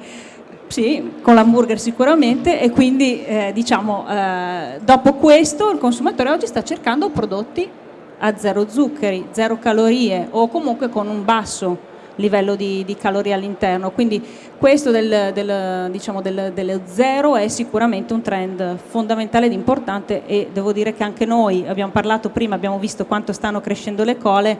sì, con l'hamburger sicuramente e quindi eh, diciamo eh, dopo questo il consumatore oggi sta cercando prodotti a zero zuccheri, zero calorie o comunque con un basso livello di, di calorie all'interno, quindi questo del, del, diciamo del, dello zero è sicuramente un trend fondamentale ed importante e devo dire che anche noi abbiamo parlato prima, abbiamo visto quanto stanno crescendo le cole,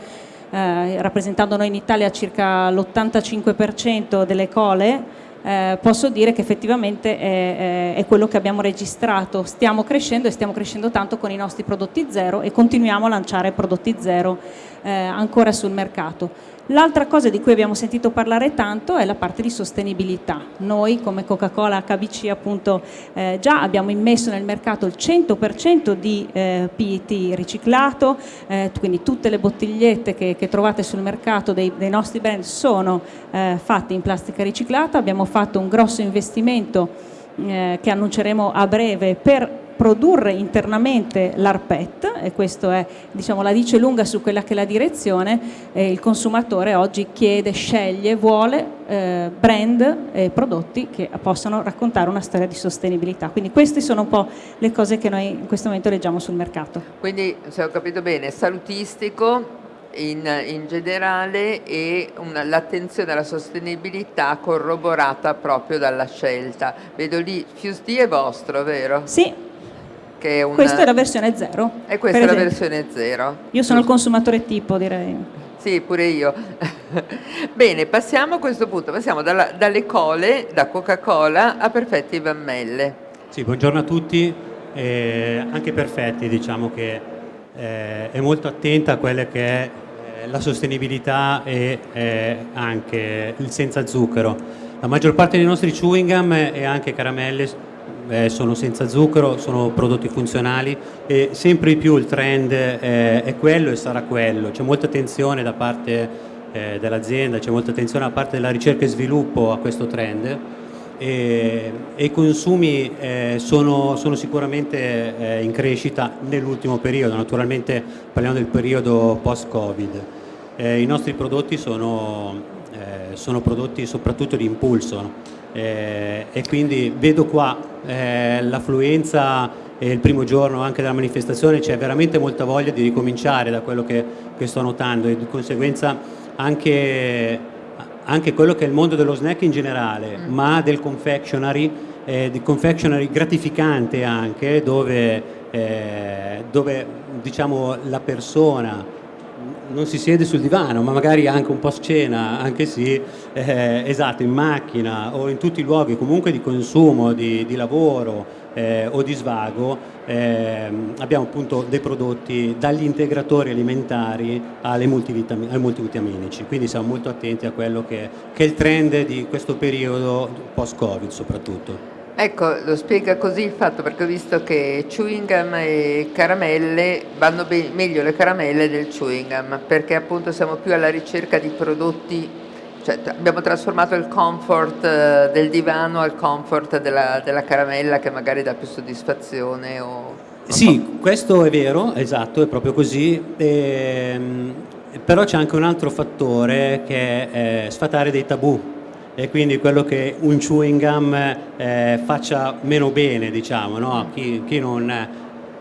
eh, rappresentando noi in Italia circa l'85% delle cole, eh, posso dire che effettivamente è, è, quello che abbiamo registrato. Stiamo crescendo e stiamo crescendo tanto con i nostri prodotti zero e continuiamo a lanciare prodotti zero eh, ancora sul mercato. L'altra cosa di cui abbiamo sentito parlare tanto è la parte di sostenibilità. Noi come Coca-Cola HBC appunto eh, già abbiamo immesso nel mercato il 100% di eh, PET riciclato, eh, quindi tutte le bottigliette che, che trovate sul mercato dei, dei nostri brand sono eh, fatte in plastica riciclata, abbiamo fatto un grosso investimento eh, che annunceremo a breve per produrre internamente l'ARPET e questo è, diciamo, la dice lunga su quella che è la direzione, eh, il consumatore oggi chiede, sceglie, vuole eh, brand e prodotti che possano raccontare una storia di sostenibilità. Quindi queste sono un po' le cose che noi in questo momento leggiamo sul mercato. Quindi, se ho capito bene, salutistico, in, in, generale e l'attenzione alla sostenibilità corroborata proprio dalla scelta. Vedo lì, Fuse D è vostro, vero? Sì, che è una... Questa è la versione 0. E questa è la versione 0. Io sono il consumatore tipo, direi. Sì, pure io. Bene, passiamo a questo punto, passiamo dalla, dalle cole, da Coca-Cola a Perfetti Vammelle. Sì, buongiorno a tutti. eh, anche Perfetti diciamo che eh, è molto attenta a quelle che è eh, la sostenibilità e eh, anche il senza zucchero. La maggior parte dei nostri chewing gum e anche caramelle eh, sono senza zucchero, sono prodotti funzionali e sempre di più il trend eh, è quello e sarà quello. C'è molta attenzione da parte eh, dell'azienda, c'è molta attenzione da parte della ricerca e sviluppo a questo trend e, i consumi eh, sono, sono, sicuramente eh, in crescita nell'ultimo periodo, naturalmente parliamo del periodo post-Covid. Eh, I nostri prodotti sono, sono prodotti soprattutto di impulso eh, e quindi vedo qua eh, l'affluenza e il primo giorno anche della manifestazione c'è veramente molta voglia di ricominciare da quello che, che sto notando e di conseguenza anche, anche, quello che è il mondo dello snack in generale mm. ma del confectionery eh, di confectionery gratificante anche dove, eh, dove diciamo la persona non si siede sul divano, ma magari anche un po' scena, anche sì, eh, esatto, in macchina o in tutti i luoghi comunque di consumo, di, di lavoro eh, o di svago, eh, abbiamo appunto dei prodotti dagli integratori alimentari ai multivitaminici, quindi siamo molto attenti a quello che, che è il trend di questo periodo post-Covid soprattutto. Ecco, lo spiega così il fatto perché ho visto che chewing gum e caramelle vanno meglio le caramelle del chewing gum perché appunto siamo più alla ricerca di prodotti, cioè abbiamo trasformato il comfort eh, del divano al comfort della, della caramella che magari dà più soddisfazione o... Sì, questo è vero, esatto, è proprio così. Ehm, però c'è anche un altro fattore che è sfatare dei tabù e quindi quello che un chewing gum eh, faccia meno bene, diciamo, no? chi, chi non,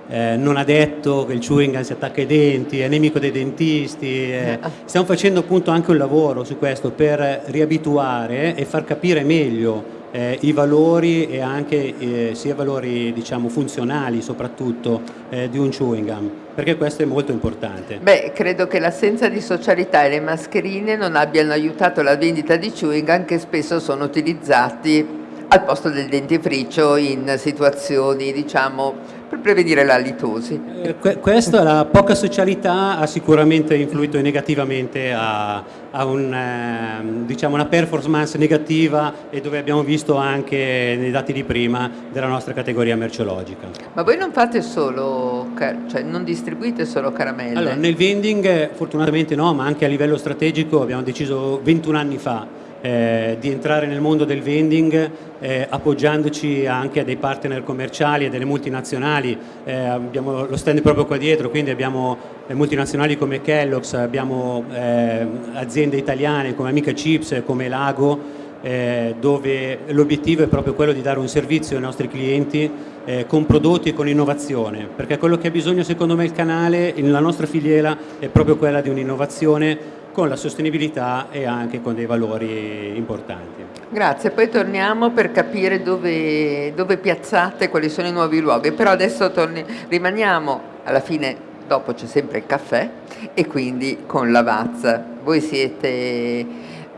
eh, non, ha detto che il chewing gum si attacca ai denti, è nemico dei dentisti, eh. stiamo facendo appunto anche un lavoro su questo per riabituare e far capire meglio eh, i valori e anche eh, sia valori diciamo, funzionali soprattutto eh, di un chewing gum, perché questo è molto importante. Beh, credo che l'assenza di socialità e le mascherine non abbiano aiutato la vendita di chewing gum che spesso sono utilizzati al posto del dentifricio in situazioni diciamo per prevenire la litosi. Eh, questa, la poca socialità ha sicuramente influito negativamente a, a un, eh, diciamo una performance negativa e dove abbiamo visto anche nei dati di prima della nostra categoria merceologica. Ma voi non fate solo, cioè non distribuite solo caramelle? Allora, nel vending fortunatamente no, ma anche a livello strategico abbiamo deciso 21 anni fa eh, di entrare nel mondo del vending eh, appoggiandoci anche a dei partner commerciali e delle multinazionali, eh, abbiamo lo stand proprio qua dietro, quindi abbiamo eh, multinazionali come Kellogg's, abbiamo eh, aziende italiane come Amica Chips, come Lago, eh, dove l'obiettivo è proprio quello di dare un servizio ai nostri clienti eh, con prodotti e con innovazione, perché quello che ha bisogno secondo me il canale, la nostra filiera, è proprio quella di un'innovazione con la sostenibilità e anche con dei valori importanti. Grazie, poi torniamo per capire dove, dove piazzate, quali sono i nuovi luoghi, però adesso torni, rimaniamo alla fine, dopo c'è sempre il caffè e quindi con Lavazza. Voi siete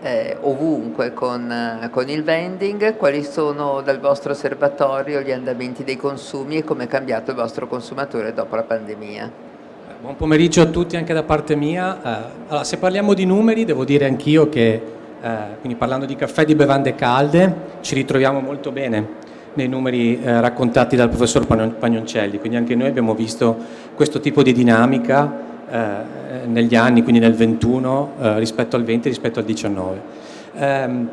eh, ovunque con, con, il vending, quali sono dal vostro osservatorio gli andamenti dei consumi e come è cambiato il vostro consumatore dopo la pandemia? Buon pomeriggio a tutti anche da parte mia. Eh, allora, se parliamo di numeri, devo dire anch'io che, eh, quindi parlando di caffè e di bevande calde, ci ritroviamo molto bene nei numeri eh, raccontati dal professor Pagnoncelli, quindi anche noi abbiamo visto questo tipo di dinamica negli anni, quindi nel 21 eh, rispetto al 20 rispetto al 19. Ehm,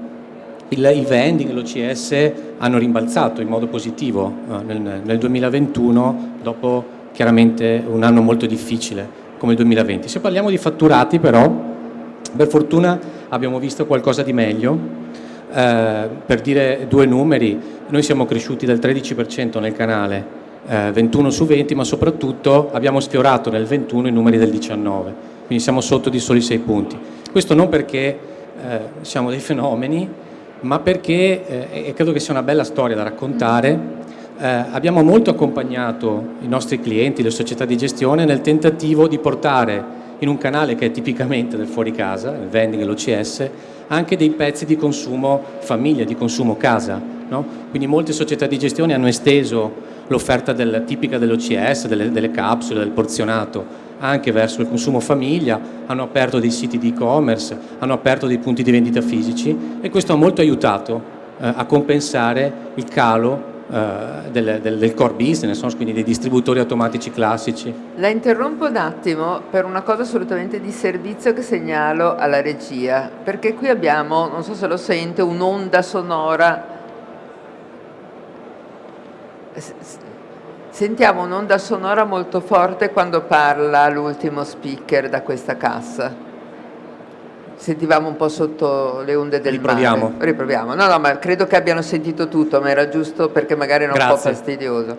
il, I vending l'OCS hanno rimbalzato in modo positivo nel 2021 dopo chiaramente un anno molto difficile come il 2020. Se parliamo di fatturati però, per fortuna abbiamo visto qualcosa di meglio. Eh, per dire due numeri, noi siamo cresciuti del 13% nel canale, eh, 21 su 20, ma soprattutto abbiamo sfiorato nel 21 i numeri del 19, quindi siamo sotto di soli 6 punti. Questo non perché eh, siamo dei fenomeni, ma perché, eh, e credo che sia una bella storia da raccontare, eh, abbiamo molto accompagnato i nostri clienti, le società di gestione nel tentativo di portare in un canale che è tipicamente del fuori casa, il vending e l'OCS, anche dei pezzi di consumo famiglia, di consumo casa. No? Quindi molte società di gestione hanno esteso l'offerta del, tipica dell'OCS, delle, delle capsule, del porzionato, anche verso il consumo famiglia, hanno aperto dei siti di e-commerce, hanno aperto dei punti di vendita fisici e questo ha molto aiutato eh, a compensare il calo del, del, del, core business, quindi dei distributori automatici classici. La interrompo un attimo per una cosa assolutamente di servizio che segnalo alla regia, perché qui abbiamo, non so se lo sente, un'onda sonora. Sentiamo un'onda sonora molto forte quando parla l'ultimo speaker da questa cassa sentivamo un po' sotto le onde del Riproviamo. mare. Riproviamo. No, no, ma credo che abbiano sentito tutto, ma era giusto perché magari era un Grazie. po' fastidioso.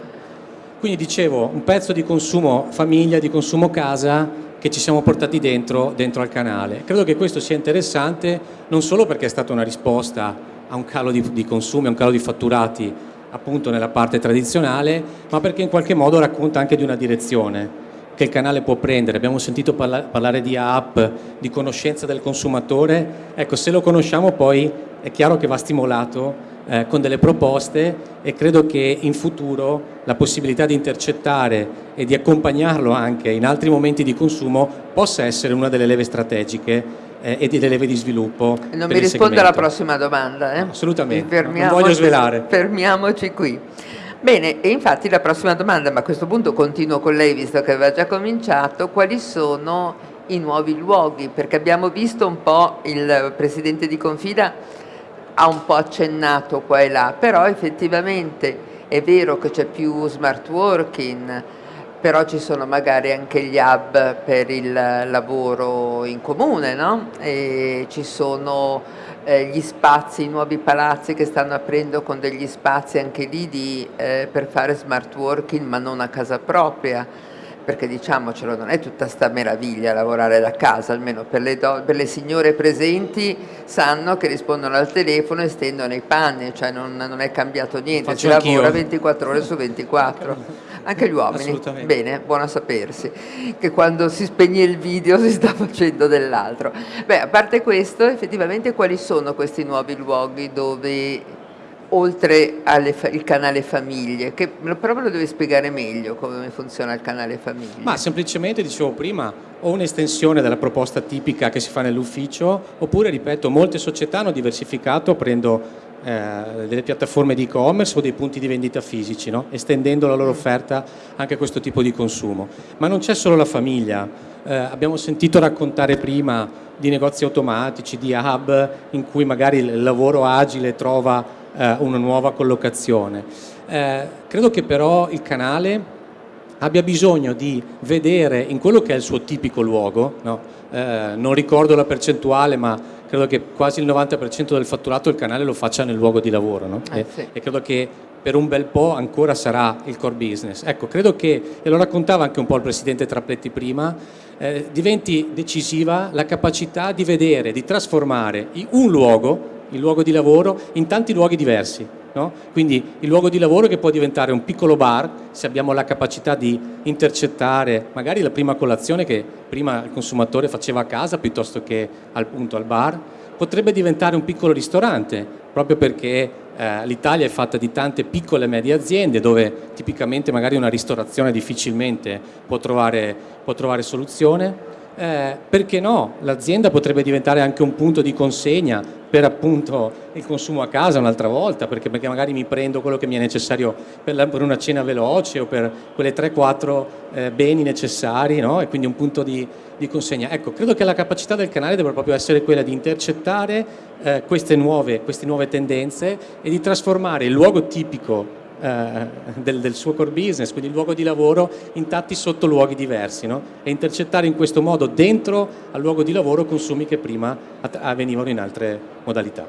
Quindi dicevo, un pezzo di consumo famiglia, di consumo casa che ci siamo portati dentro, dentro al canale. Credo che questo sia interessante non solo perché è stata una risposta a un calo di, di consumi, a un calo di fatturati appunto nella parte tradizionale, ma perché in qualche modo racconta anche di una direzione che il canale può prendere. Abbiamo sentito parla parlare di app, di conoscenza del consumatore. Ecco, se lo conosciamo poi è chiaro che va stimolato eh, con delle proposte e credo che in futuro la possibilità di intercettare e di accompagnarlo anche in altri momenti di consumo possa essere una delle leve strategiche eh, e delle leve di sviluppo. Non mi risponde alla prossima domanda. Eh? assolutamente, non voglio svelare. Fermiamoci qui. Bene, e infatti la prossima domanda, ma a questo punto continuo con lei visto che aveva già cominciato, quali sono i nuovi luoghi? Perché abbiamo visto un po' il Presidente di Confida ha un po' accennato qua e là, però effettivamente è vero che c'è più smart working, però ci sono magari anche gli hub per il lavoro in comune, no? Ci sono eh, gli spazi, i nuovi palazzi che stanno aprendo con degli spazi anche lì di, eh, per fare smart working ma non a casa propria perché diciamocelo non è tutta sta meraviglia lavorare da casa almeno per le, per le signore presenti sanno che rispondono al telefono e stendono i panni cioè non, non è cambiato niente si lavora 24 ore su 24 anche gli uomini? Bene, buono a sapersi, che quando si spegne il video si sta facendo dell'altro. Beh, a parte questo, effettivamente quali sono questi nuovi luoghi dove oltre al canale famiglie, che però me lo devi spiegare meglio come funziona il canale famiglie. Ma semplicemente, dicevo prima, o un'estensione della proposta tipica che si fa nell'ufficio, oppure, ripeto, molte società hanno diversificato aprendo eh, delle piattaforme di e-commerce o dei punti di vendita fisici, no? estendendo la loro offerta anche a questo tipo di consumo. Ma non c'è solo la famiglia, eh, abbiamo sentito raccontare prima di negozi automatici, di hub in cui magari il lavoro agile trova eh, una nuova collocazione. Eh, credo che però il canale abbia bisogno di vedere in quello che è il suo tipico luogo, no? eh, non ricordo la percentuale ma credo che quasi il 90% del fatturato il canale lo faccia nel luogo di lavoro no? eh, e, sì. e, credo che per un bel po' ancora sarà il core business. Ecco, credo che, e lo raccontava anche un po' il Presidente Trapletti prima, eh, diventi decisiva la capacità di vedere, di trasformare un luogo, il luogo di lavoro, in tanti luoghi diversi. No? Quindi il luogo di lavoro che può diventare un piccolo bar se abbiamo la capacità di intercettare magari la prima colazione che prima il consumatore faceva a casa piuttosto che al, punto al bar, potrebbe diventare un piccolo ristorante proprio perché eh, l'Italia è fatta di tante piccole e medie aziende dove tipicamente magari una ristorazione difficilmente può trovare, può trovare soluzione eh, perché no, l'azienda potrebbe diventare anche un punto di consegna per appunto il consumo a casa un'altra volta, perché, perché, magari mi prendo quello che mi è necessario per, la, per una cena veloce o per quelle 3-4 eh, beni necessari no? e quindi un punto di, di, consegna. Ecco, credo che la capacità del canale debba proprio essere quella di intercettare eh, queste, nuove, queste nuove tendenze e di trasformare il luogo tipico eh, del, del, suo core business, quindi il luogo di lavoro, in tanti sottoluoghi diversi no? e intercettare in questo modo dentro al luogo di lavoro consumi che prima avvenivano in altre modalità.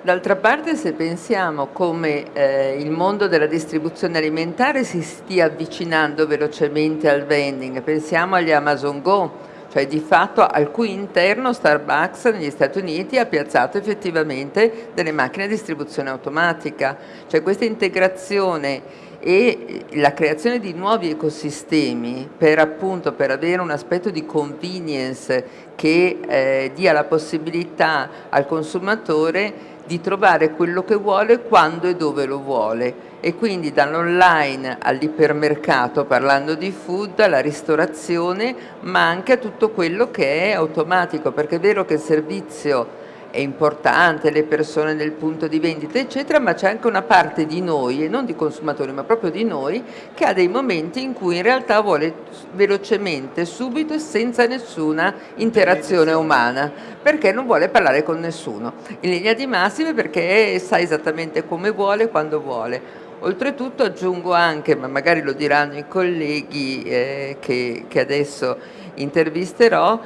D'altra parte se pensiamo come eh, il mondo della distribuzione alimentare si stia avvicinando velocemente al vending, pensiamo agli Amazon Go, cioè di fatto al cui interno Starbucks negli Stati Uniti ha piazzato effettivamente delle macchine di distribuzione automatica, cioè questa integrazione e la creazione di nuovi ecosistemi per appunto per avere un aspetto di convenience che eh, dia la possibilità al consumatore di trovare quello che vuole quando e dove lo vuole e quindi dall'online all'ipermercato, parlando di food, alla ristorazione, ma anche a tutto quello che è automatico, perché è vero che il servizio è importante, le persone nel punto di vendita eccetera, ma c'è anche una parte di noi, e non di consumatori ma proprio di noi, che ha dei momenti in cui in realtà vuole velocemente, subito e senza nessuna interazione umana, perché non vuole parlare con nessuno, in linea di massima perché sa esattamente come vuole, quando vuole. Oltretutto aggiungo anche, ma magari lo diranno i colleghi eh, che, che adesso intervisterò,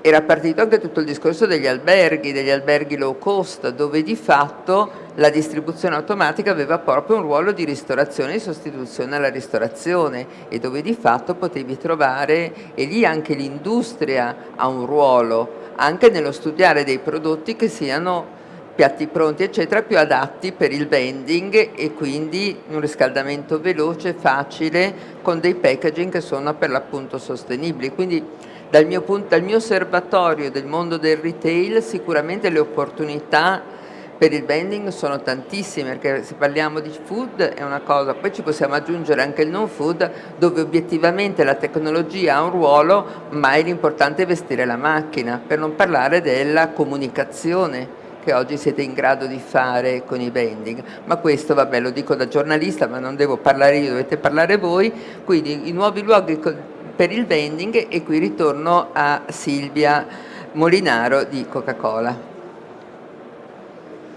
era partito anche tutto il discorso degli alberghi, degli alberghi low cost, dove di fatto la distribuzione automatica aveva proprio un ruolo di ristorazione e sostituzione alla ristorazione e dove di fatto potevi trovare, e lì anche l'industria ha un ruolo, anche nello studiare dei prodotti che siano piatti pronti eccetera più adatti per il vending e quindi un riscaldamento veloce, facile con dei packaging che sono per l'appunto sostenibili. Quindi dal mio, punto, dal mio osservatorio del mondo del retail sicuramente le opportunità per il vending sono tantissime perché se parliamo di food è una cosa, poi ci possiamo aggiungere anche il non food dove obiettivamente la tecnologia ha un ruolo ma è l'importante vestire la macchina per non parlare della comunicazione che oggi siete in grado di fare con i vending, ma questo vabbè lo dico da giornalista ma non devo parlare io, dovete parlare voi, quindi i nuovi luoghi per il vending e qui ritorno a Silvia Molinaro di Coca-Cola.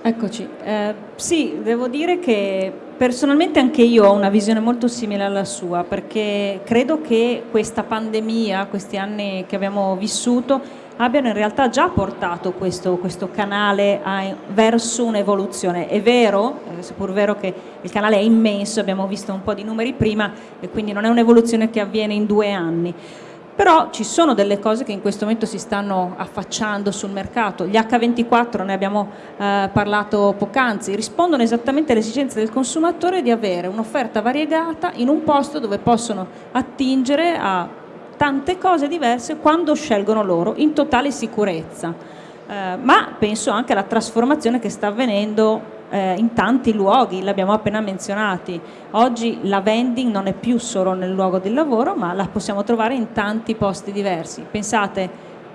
Eccoci, eh, sì, devo dire che personalmente anche io ho una visione molto simile alla sua perché credo che questa pandemia, questi anni che abbiamo vissuto abbiano in realtà già portato questo, questo canale a, verso un'evoluzione. È vero, è seppur vero che il canale è immenso, abbiamo visto un po' di numeri prima e quindi non è un'evoluzione che avviene in due anni. Però ci sono delle cose che in questo momento si stanno affacciando sul mercato. Gli H24, ne abbiamo eh, parlato poc'anzi, rispondono esattamente alle esigenze del consumatore di avere un'offerta variegata in un posto dove possono attingere a tante cose diverse quando scelgono loro, in totale sicurezza. Eh, ma penso anche alla trasformazione che sta avvenendo eh, in tanti luoghi, l'abbiamo appena menzionati. Oggi la vending non è più solo nel luogo del lavoro, ma la possiamo trovare in tanti posti diversi. Pensate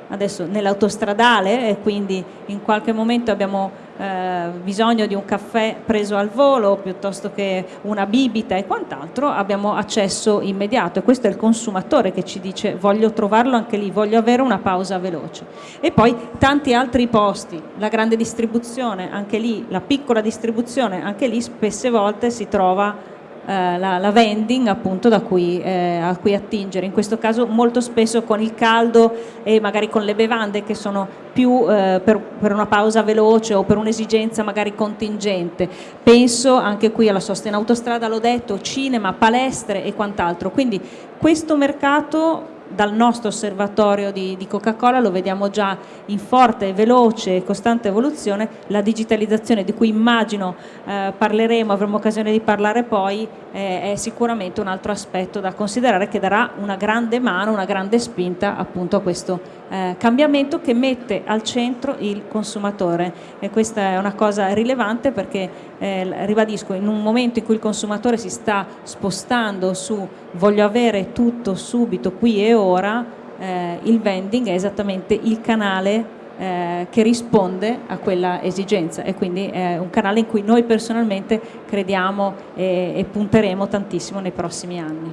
adesso nell'autostradale e quindi in qualche momento abbiamo eh, bisogno di un caffè preso al volo piuttosto che una bibita e quant'altro abbiamo accesso immediato. E questo è il consumatore che ci dice voglio trovarlo anche lì, voglio avere una pausa veloce. E poi tanti altri posti, la grande distribuzione anche lì, la piccola distribuzione anche lì spesse volte si trova eh, la, la, vending appunto da cui, eh, a cui attingere, in questo caso molto spesso con il caldo e magari con le bevande che sono più eh, per, per, una pausa veloce o per un'esigenza magari contingente. Penso anche qui alla sosta in autostrada, l'ho detto, cinema, palestre e quant'altro. Quindi questo mercato dal nostro osservatorio di, di Coca-Cola lo vediamo già in forte, veloce e costante evoluzione, la digitalizzazione di cui immagino eh, parleremo, avremo occasione di parlare poi, eh, è sicuramente un altro aspetto da considerare che darà una grande mano, una grande spinta appunto a questo eh, cambiamento che mette al centro il consumatore e questa è una cosa rilevante perché eh, ribadisco in un momento in cui il consumatore si sta spostando su voglio avere tutto subito qui e ora eh, il vending è esattamente il canale eh, che risponde a quella esigenza e quindi è un canale in cui noi personalmente crediamo e, e punteremo tantissimo nei prossimi anni.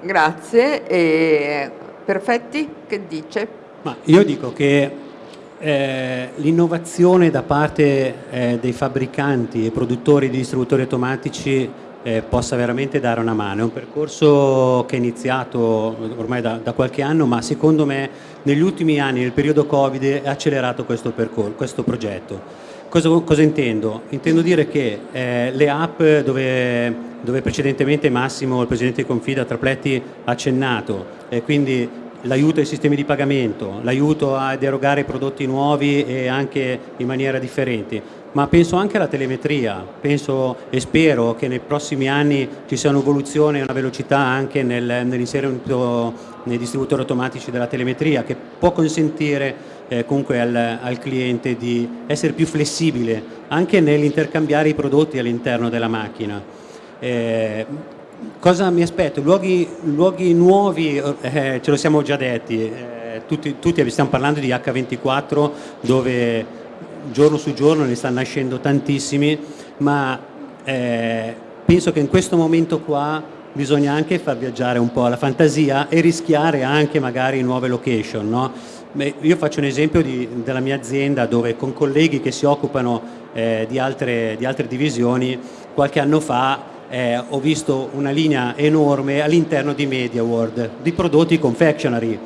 Grazie. E Perfetti, che dice? Ma io dico che eh, l'innovazione da parte eh, dei fabbricanti e produttori di distributori automatici eh, possa veramente dare una mano. È un percorso che è iniziato ormai da, da, qualche anno, ma secondo me negli ultimi anni, nel periodo Covid, ha accelerato questo, questo progetto. Cosa, cosa, intendo? Intendo dire che eh, le app dove, dove, precedentemente Massimo, il Presidente di Confida Trapletti, ha accennato, e quindi l'aiuto ai sistemi di pagamento, l'aiuto ad erogare prodotti nuovi e anche in maniera differente, ma penso anche alla telemetria, penso e spero che nei prossimi anni ci sia un'evoluzione e una velocità anche nel, nell'inserimento nei distributori automatici della telemetria che può consentire eh, comunque al, al cliente di essere più flessibile anche nell'intercambiare i prodotti all'interno della macchina. Eh, cosa mi aspetto? Luoghi, luoghi nuovi, eh, ce lo siamo già detti, eh, tutti, tutti stiamo parlando di H24 dove giorno su giorno ne stanno nascendo tantissimi, ma eh, penso che in questo momento qua bisogna anche far viaggiare un po' la fantasia e rischiare anche magari nuove location. No? Io faccio un esempio di, della mia azienda dove con colleghi che si occupano eh, di, altre, di altre divisioni qualche anno fa eh, ho visto una linea enorme all'interno di MediaWorld di prodotti confectionery,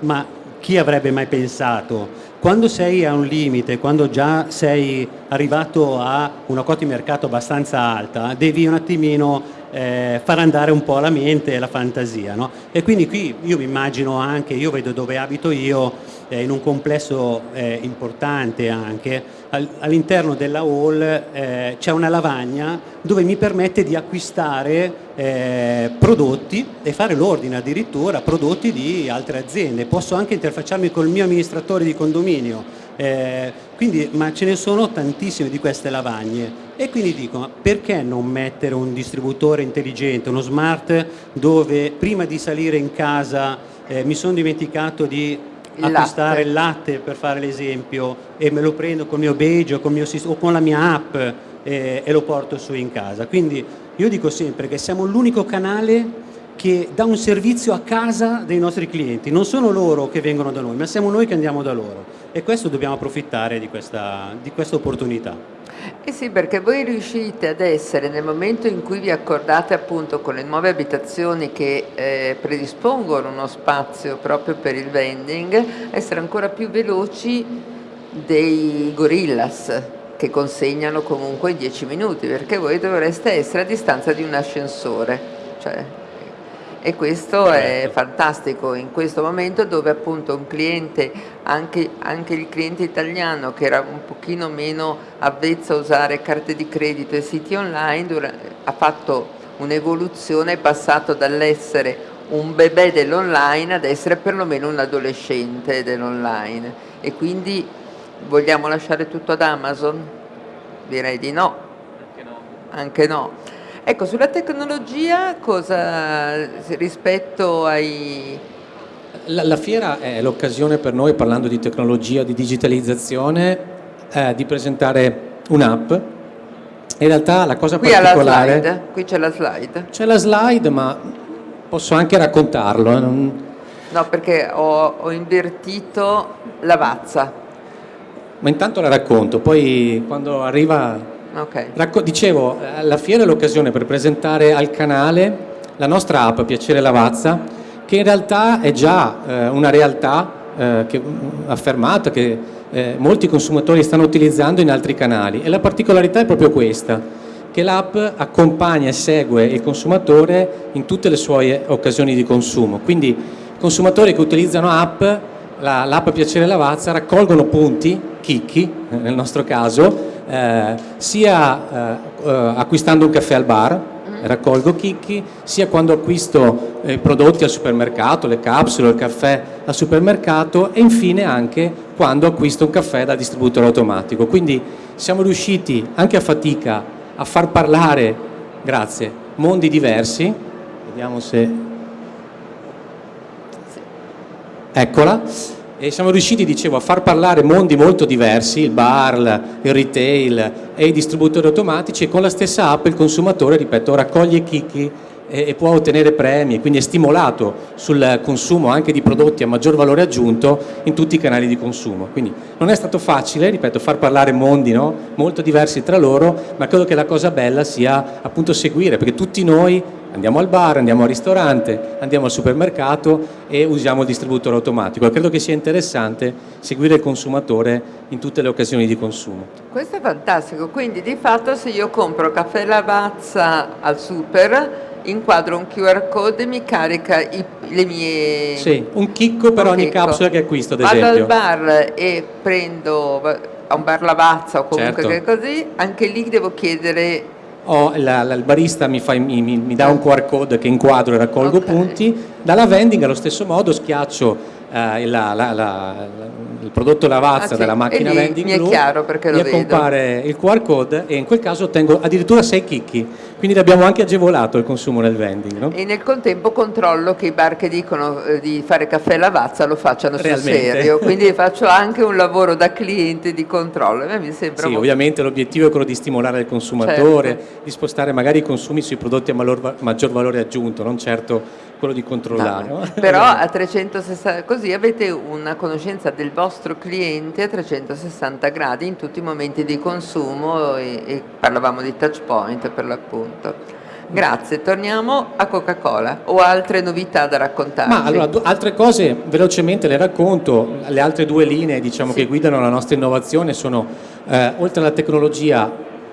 ma chi avrebbe mai pensato? Quando sei a un limite, quando già sei arrivato a una quota di mercato abbastanza alta, devi un attimino eh, far andare un po' la mente e la fantasia. No? E quindi qui io mi immagino anche, io vedo dove abito io, eh, in un complesso eh, importante anche, all'interno della hall eh, c'è una lavagna dove mi permette di acquistare eh, prodotti e fare l'ordine addirittura prodotti di altre aziende. Posso anche interfacciarmi col mio amministratore di condominio, eh, quindi, ma ce ne sono tantissime di queste lavagne e quindi dico perché non mettere un distributore intelligente, uno smart dove prima di salire in casa eh, mi sono dimenticato di il acquistare il latte per fare l'esempio e me lo prendo con il mio badge o con, mio, o con la mia app eh, e lo porto su in casa. Quindi io dico sempre che siamo l'unico canale che dà un servizio a casa dei nostri clienti, non sono loro che vengono da noi, ma siamo noi che andiamo da loro e questo dobbiamo approfittare di questa, di questa opportunità. Eh sì, perché voi riuscite ad essere, nel momento in cui vi accordate appunto con le nuove abitazioni che eh, predispongono uno spazio proprio per il vending, essere ancora più veloci dei gorillas che consegnano comunque in 10 minuti, perché voi dovreste essere a distanza di un ascensore. Cioè, e questo è certo. fantastico in questo momento dove appunto un cliente, anche, anche, il cliente italiano che era un pochino meno avvezzo a usare carte di credito e siti online, ha fatto un'evoluzione, è passato dall'essere un bebè dell'online ad essere perlomeno un adolescente dell'online e quindi vogliamo lasciare tutto ad Amazon? Direi di no. Anche no. Anche no. Ecco, sulla tecnologia cosa rispetto ai... La, la fiera è l'occasione per noi, parlando di tecnologia, di digitalizzazione, eh, di presentare un'app. In realtà la cosa Qui particolare... Qui c'è la slide. C'è la slide, ma posso anche raccontarlo. Eh, non... No, perché ho, ho invertito la vazza. Ma intanto la racconto, poi quando arriva Okay. dicevo, la fiera è l'occasione per presentare al canale la nostra app Piacere Lavazza, che in realtà è già eh, una realtà eh, che, mm, affermata che eh, molti consumatori stanno utilizzando in altri canali e la particolarità è proprio questa, che l'app accompagna e segue il consumatore in tutte le sue occasioni di consumo. Quindi consumatori che utilizzano app, l'app la, Piacere Lavazza raccolgono punti, chicchi nel nostro caso, eh, sia eh, eh, acquistando un caffè al bar, mm. raccolgo chicchi, sia quando acquisto eh, prodotti al supermercato, le capsule, il caffè al supermercato e infine anche quando acquisto un caffè dal distributore automatico. Quindi siamo riusciti anche a fatica a far parlare, grazie, mondi diversi, vediamo se... Eccola e siamo riusciti, dicevo, a far parlare mondi molto diversi, il bar, il retail e i distributori automatici e con la stessa app il consumatore, ripeto, raccoglie chicchi e, e può ottenere premi, quindi è stimolato sul consumo anche di prodotti a maggior valore aggiunto in tutti i canali di consumo. Quindi non è stato facile, ripeto, far parlare mondi no? molto diversi tra loro, ma credo che la cosa bella sia appunto seguire, perché tutti noi andiamo al bar, andiamo al ristorante, andiamo al supermercato e usiamo il distributore automatico. credo che sia interessante seguire il consumatore in tutte le occasioni di consumo. Questo è fantastico, quindi di fatto se io compro caffè Lavazza al super inquadro un QR code e mi carica i, le mie... Sì, un chicco per un ogni chicco. capsula che acquisto ad esempio. Vado al bar e prendo a un bar Lavazza o comunque certo. così, anche lì devo chiedere Oh, la, la, il barista mi, fa, mi, mi, mi, dà un QR code che inquadro e raccolgo okay. punti, dalla vending allo stesso modo schiaccio eh, la, la, la, il prodotto lavazza Ah, sì. della macchina lì vending mi è blu, chiaro perché lo mi compare il QR code e in quel caso ottengo addirittura 6 chicchi, quindi abbiamo anche agevolato il consumo nel vending. No? E nel contempo controllo che i bar che dicono eh, di fare caffè lavazza lo facciano sul Realmente. serio, quindi faccio anche un lavoro da cliente di controllo. Mi sembra Sì, molto- ovviamente l'obiettivo è quello di stimolare il consumatore, di spostare magari i consumi sui prodotti a maggior valore aggiunto, non certo quello di controllare. no? Però a 360 così avete una conoscenza del vostro cliente a 360 gradi in tutti i momenti di consumo e, e parlavamo di touch point per l'appunto. Grazie, torniamo a Coca-Cola o altre novità da raccontarci. Ma allora, altre cose velocemente le racconto, le altre due linee diciamo, che guidano la nostra innovazione sono, eh, oltre alla tecnologia,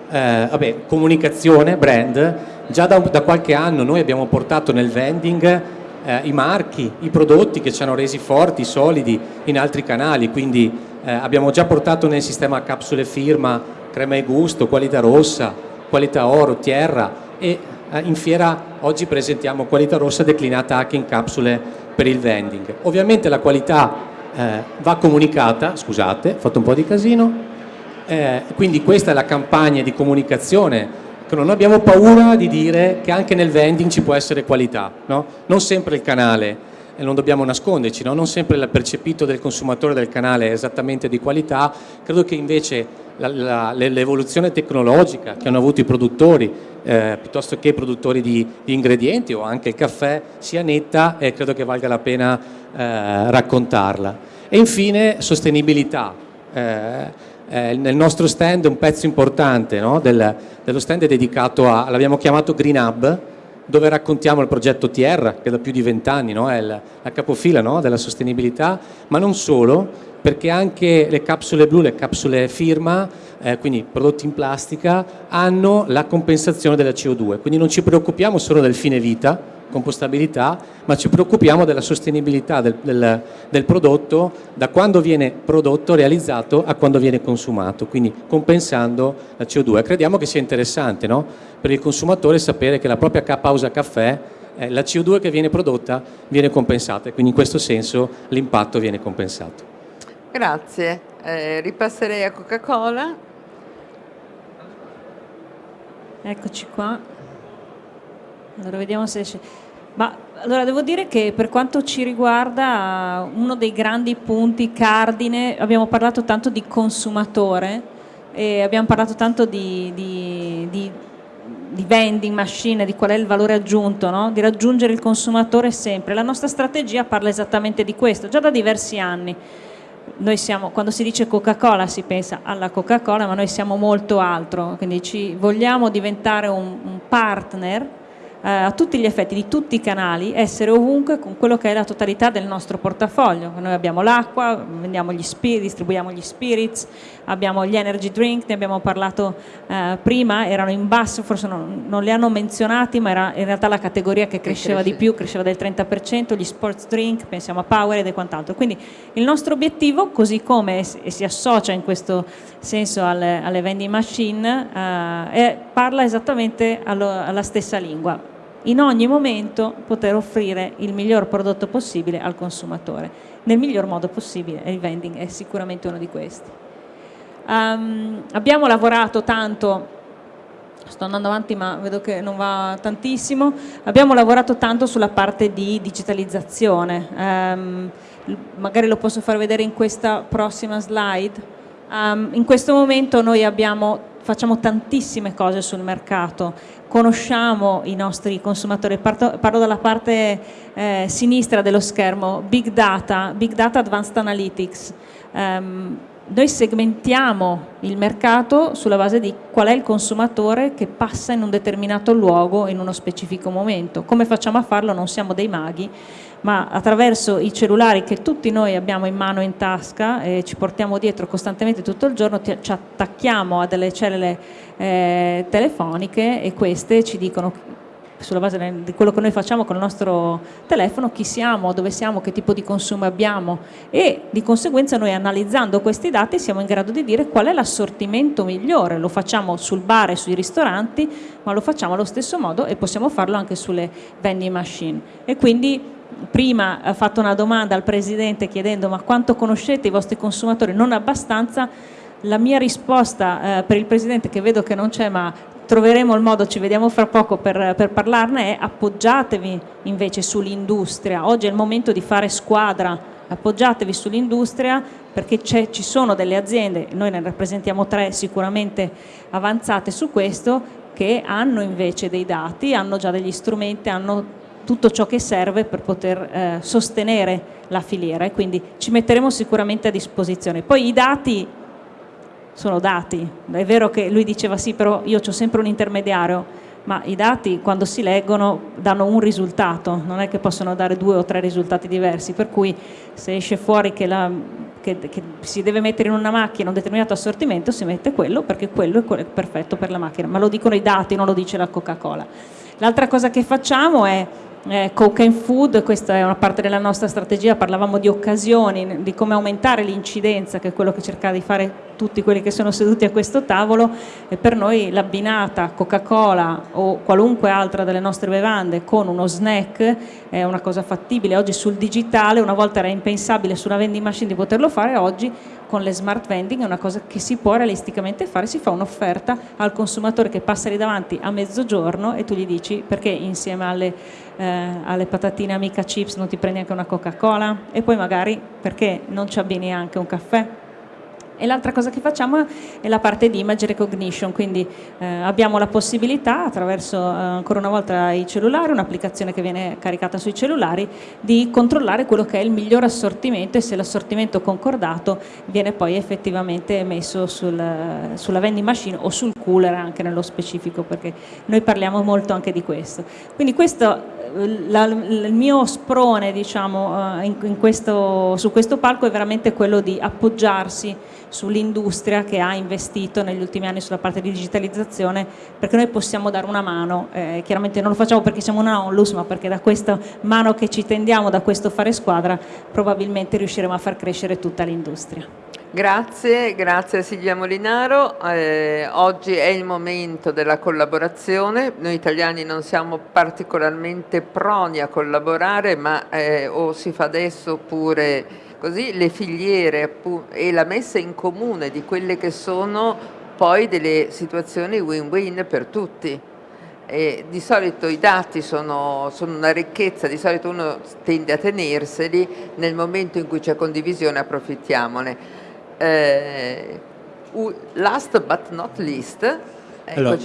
eh, vabbè, comunicazione, brand, già da, da qualche anno noi abbiamo portato nel vending eh, i marchi, i prodotti che ci hanno resi forti, solidi in altri canali, quindi eh, abbiamo già portato nel sistema capsule firma, crema e gusto, qualità rossa, qualità oro, tierra. E eh, in fiera oggi presentiamo qualità rossa declinata anche in capsule per il vending. Ovviamente la qualità eh, va comunicata, scusate, ho fatto un po' di casino, eh, quindi questa è la campagna di comunicazione che non abbiamo paura di dire che anche nel vending ci può essere qualità, no? non sempre il canale, e non dobbiamo nasconderci, no? non sempre il percepito del consumatore del canale è esattamente di qualità, credo che invece l'evoluzione tecnologica che hanno avuto i produttori, eh, piuttosto che i produttori di, di ingredienti o anche il caffè, sia netta e credo che valga la pena eh, raccontarla. E infine sostenibilità. Eh, eh, nel nostro stand un pezzo importante no, del- dello stand è dedicato a, l'abbiamo chiamato Green Hub, dove raccontiamo il progetto Tierra, che da più di vent'anni no, è il- la capofila no, della sostenibilità, ma non solo, perché anche le capsule blu, le capsule firma, eh, quindi prodotti in plastica, hanno la compensazione della CO2, quindi non ci preoccupiamo solo del fine vita, compostabilità, ma ci preoccupiamo della sostenibilità del, del- del prodotto da quando viene prodotto, realizzato a quando viene consumato, quindi compensando la CO2. Crediamo che sia interessante no? per il consumatore sapere che la propria pausa caffè, eh, la CO2 che viene prodotta viene compensata e quindi in questo senso l'impatto viene compensato. Grazie, Eh, ripasserei a Coca-Cola. Eccoci qua. Allora vediamo se esce. Ma allora devo dire che per quanto ci riguarda uno dei grandi punti cardine, abbiamo parlato tanto di consumatore abbiamo parlato tanto di, di- di- di vending machine, di qual è il valore aggiunto, no? di raggiungere il consumatore sempre. La nostra strategia parla esattamente di questo, già da diversi anni siamo, quando si dice Coca-Cola si pensa alla Coca-Cola, ma noi siamo molto altro, quindi vogliamo diventare un, un partner eh, a tutti gli effetti di tutti i canali, essere ovunque con quello che è la totalità del nostro portafoglio. Noi abbiamo l'acqua, distribuiamo gli spirits, abbiamo gli energy drink, ne abbiamo parlato eh, prima, erano in basso, forse non, non li hanno menzionati, ma era in realtà la categoria che cresceva di più, cresceva del 30%, gli sports drink, pensiamo a Powerade e quant'altro. Quindi il nostro obiettivo, così come e si associa in questo senso alle, alle vending machine, eh, parla esattamente allo- alla stessa lingua. In ogni momento poter offrire il miglior prodotto possibile al consumatore, nel miglior modo possibile, e il vending è sicuramente uno di questi. Ehm, abbiamo lavorato tanto sto andando avanti ma vedo che non va tantissimo, abbiamo lavorato tanto sulla parte di digitalizzazione, l- magari lo posso far vedere in questa prossima slide. Ehm, in questo momento noi abbiamo, facciamo tantissime cose sul mercato, conosciamo i nostri consumatori, parto- parlo dalla parte eh, sinistra dello schermo, Big Data, Big Data Advanced Analytics. Ehm, noi segmentiamo il mercato sulla base di qual è il consumatore che passa in un determinato luogo in uno specifico momento. Come facciamo a farlo? Non siamo dei maghi, ma attraverso i cellulari che tutti noi abbiamo in mano in tasca e ci portiamo dietro costantemente tutto il giorno, ti- ci attacchiamo a delle cellule eh, telefoniche e queste ci dicono sulla base di quello che noi facciamo con il nostro telefono, chi siamo, dove siamo, che tipo di consumo abbiamo e di conseguenza noi analizzando questi dati siamo in grado di dire qual è l'assortimento migliore, lo facciamo sul bar e sui ristoranti, ma lo facciamo allo stesso modo e possiamo farlo anche sulle vending machine e quindi prima ha fatto una domanda al Presidente chiedendo ma quanto conoscete i vostri consumatori? Non abbastanza. La mia risposta eh, per il Presidente, che vedo che non c'è ma troveremo il modo, ci vediamo fra poco per, per parlarne, è appoggiatevi invece sull'industria. Oggi è il momento di fare squadra, appoggiatevi sull'industria perché ci sono delle aziende, noi ne rappresentiamo tre sicuramente avanzate su questo, che hanno invece dei dati, hanno già degli strumenti, hanno tutto ciò che serve per poter eh, sostenere la filiera e quindi ci metteremo sicuramente a disposizione. Poi i dati sono dati, è vero che lui diceva sì però io ho sempre un intermediario, ma i dati quando si leggono danno un risultato, non è che possono dare due o tre risultati diversi, per cui se esce fuori che, la, che, che si deve mettere in una macchina un determinato assortimento si mette quello perché quello è perfetto per la macchina, ma lo dicono i dati, non lo dice la Coca-Cola. L'altra cosa che facciamo è eh, Coke and Food, questa è una parte della nostra strategia, parlavamo di occasioni, di come aumentare l'incidenza, che è quello che cerca di fare tutti quelli che sono seduti a questo tavolo e per noi l'abbinata Coca-Cola o qualunque altra delle nostre bevande con uno snack è una cosa fattibile. Oggi sul digitale, una volta era impensabile su una vending machine di poterlo fare, oggi con le smart vending è una cosa che si può realisticamente fare, si fa un'offerta al consumatore che passa lì davanti a mezzogiorno e tu gli dici perché insieme alle, eh, alle patatine amica chips non ti prendi anche una Coca-Cola e poi magari perché non ci abbini anche un caffè e l'altra cosa che facciamo è la parte di image recognition, quindi eh, abbiamo la possibilità attraverso eh, ancora una volta i cellulari, un'applicazione che viene caricata sui cellulari, di controllare quello che è il miglior assortimento e se l'assortimento concordato viene poi effettivamente messo sul, sulla vending machine o sul cooler anche nello specifico, perché noi parliamo molto anche di questo. Quindi questo la, il mio sprone diciamo, eh, in, in questo, su questo palco è veramente quello di appoggiarsi sull'industria che ha investito negli ultimi anni sulla parte di digitalizzazione perché noi possiamo dare una mano, eh, chiaramente non lo facciamo perché siamo una onlus ma perché da questa mano che ci tendiamo, da questo fare squadra probabilmente riusciremo a far crescere tutta l'industria. Grazie, grazie a Silvia Molinaro. Eh, oggi è il momento della collaborazione. Noi italiani non siamo particolarmente proni a collaborare, ma eh, o si fa adesso oppure così le filiere e la messa in comune di quelle che sono poi delle situazioni win-win per tutti. E di solito i dati sono, sono, una ricchezza, di solito uno tende a tenerseli, nel momento in cui c'è condivisione approfittiamone. Eh, last but not least, allora,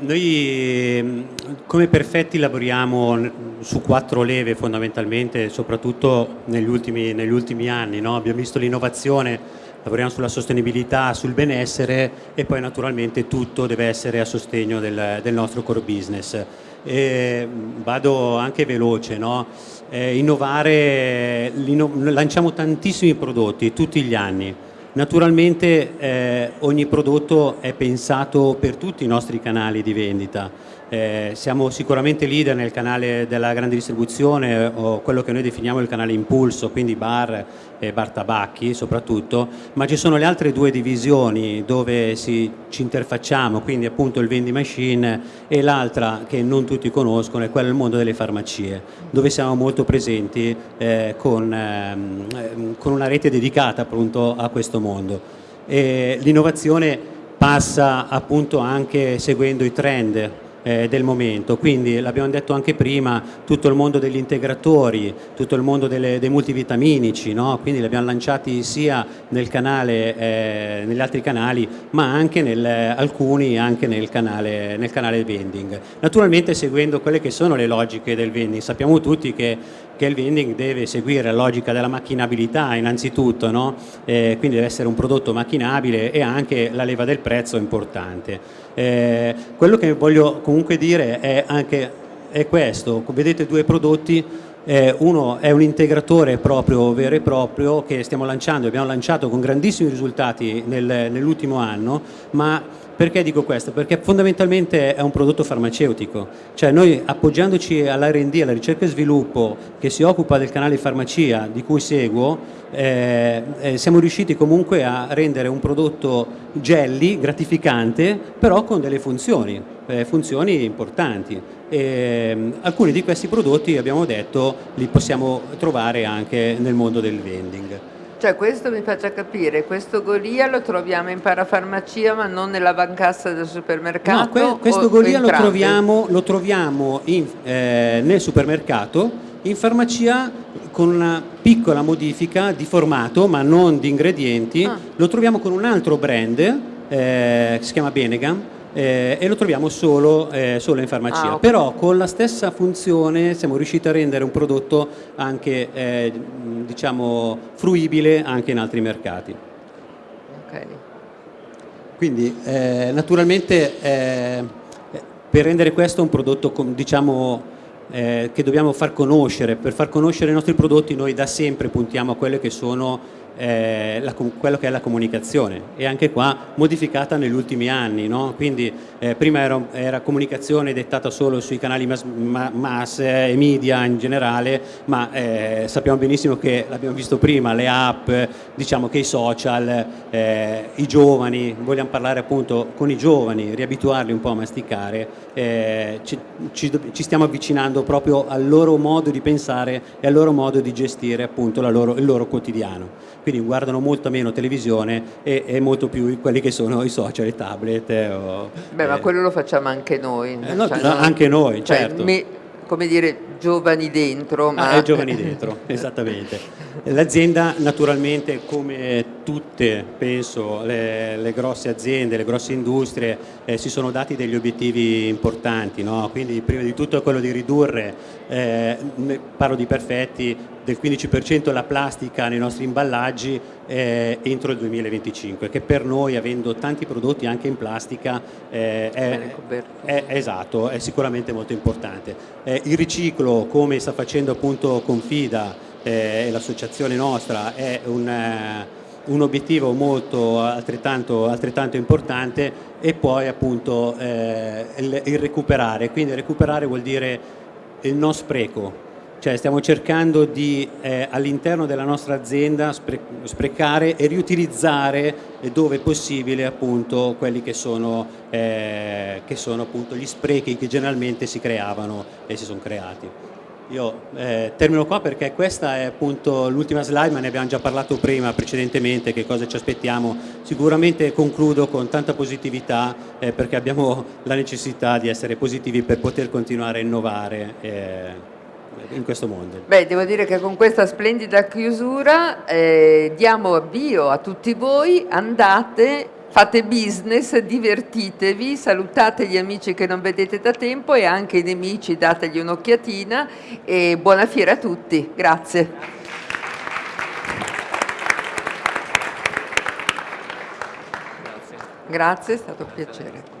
noi come perfetti lavoriamo su quattro leve fondamentalmente, soprattutto negli ultimi, negli ultimi anni. No? Abbiamo visto l'innovazione, lavoriamo sulla sostenibilità, sul benessere e poi naturalmente tutto deve essere a sostegno del, del nostro core business. E vado anche veloce, no? eh, innovare, lanciamo tantissimi prodotti tutti gli anni Naturalmente eh, ogni prodotto è pensato per tutti i nostri canali di vendita, eh, siamo sicuramente leader nel canale della grande distribuzione o quello che noi definiamo il canale impulso, quindi bar e bar tabacchi soprattutto, ma ci sono le altre due divisioni dove si, ci interfacciamo, quindi appunto il vending machine e l'altra che non tutti conoscono è quella del mondo delle farmacie, dove siamo molto presenti eh, con, ehm, con, una rete dedicata appunto a questo mondo. L'innovazione passa appunto anche seguendo i trend eh, del momento, quindi l'abbiamo detto anche prima, tutto il mondo degli integratori, tutto il mondo delle, dei multivitaminici, no? quindi li abbiamo lanciati sia nel canale, eh, negli altri canali, ma anche nel, alcuni anche nel canale, nel canale vending. Naturalmente seguendo quelle che sono le logiche del vending, sappiamo tutti che che il vending deve seguire la logica della macchinabilità innanzitutto, no? eh, quindi deve essere un prodotto macchinabile e anche la leva del prezzo è importante. Eh, quello che voglio comunque dire è anche è questo, vedete due prodotti eh, uno è un integratore proprio vero e proprio che stiamo lanciando, abbiamo lanciato con grandissimi risultati nel, nell'ultimo anno, ma perché dico questo? Perché fondamentalmente è un prodotto farmaceutico, cioè noi appoggiandoci all'R&D, alla ricerca e sviluppo che si occupa del canale farmacia di cui seguo, eh, eh, siamo riusciti comunque a rendere un prodotto jelly, gratificante, però con delle funzioni eh, funzioni importanti. E, mm, alcuni di questi prodotti abbiamo detto li possiamo trovare anche nel mondo del vending. Cioè questo mi faccia capire, questo Golia lo troviamo in parafarmacia ma non nella bancassa del supermercato? No, que questo Golia lo troviamo, lo troviamo in, eh, nel supermercato, in farmacia con una piccola modifica di formato ma non di ingredienti, ah. lo troviamo con un altro brand eh, che si chiama Benegam eh, e lo troviamo solo, eh, solo in farmacia. Ah, okay. Però con la stessa funzione siamo riusciti a rendere un prodotto anche eh, diciamo, fruibile anche in altri mercati. Okay. Quindi eh, naturalmente eh, per rendere questo un prodotto diciamo, eh, che dobbiamo far conoscere, per far conoscere i nostri prodotti noi da sempre puntiamo a quelle che sono eh, la, quello che è la comunicazione e anche qua modificata negli ultimi anni, no? quindi eh, prima era, era, comunicazione dettata solo sui canali mass, mass e media in generale, ma eh, sappiamo benissimo che l'abbiamo visto prima, le app, diciamo che i social, eh, i giovani, vogliamo parlare appunto con i giovani, riabituarli un po' a masticare, eh, ci, ci, ci, stiamo avvicinando proprio al loro modo di pensare e al loro modo di gestire appunto loro, il loro quotidiano quindi guardano molto meno televisione e, e molto più quelli che sono i social, i tablet. O, Beh, eh. ma quello lo facciamo anche noi. Eh, no, cioè, no, anche noi, cioè, certo. Me, come dire, giovani dentro. Ma... Ah, giovani dentro, esattamente. L'azienda naturalmente come tutte, penso, le, le, grosse aziende, le grosse industrie eh, si sono dati degli obiettivi importanti, no? quindi prima di tutto è quello di ridurre, eh, parlo di perfetti, del 15% la plastica nei nostri imballaggi eh, entro il 2025, che per noi, avendo tanti prodotti anche in plastica, eh, è, è, esatto, è sicuramente molto importante. Eh, il riciclo, come sta facendo appunto Confida eh, e l'associazione nostra, è un, eh, un obiettivo molto altrettanto, altrettanto, importante e poi appunto eh, il, il recuperare, quindi recuperare vuol dire il non spreco, cioè stiamo cercando di eh, all'interno della nostra azienda spre sprecare e riutilizzare eh, dove possibile appunto quelli che sono, eh, che sono appunto gli sprechi che generalmente si creavano e si sono creati. Io eh, termino qua perché questa è appunto l'ultima slide, ma ne abbiamo già parlato prima precedentemente, che cosa ci aspettiamo. Sicuramente concludo con tanta positività eh, perché abbiamo la necessità di essere positivi per poter continuare a innovare. Eh, in questo mondo. Beh, devo dire che con questa splendida chiusura eh, diamo avvio a tutti voi, andate, fate business, divertitevi, salutate gli amici che non vedete da tempo e anche i nemici dategli un'occhiatina e buona fiera a tutti. Grazie. Grazie, è stato un piacere.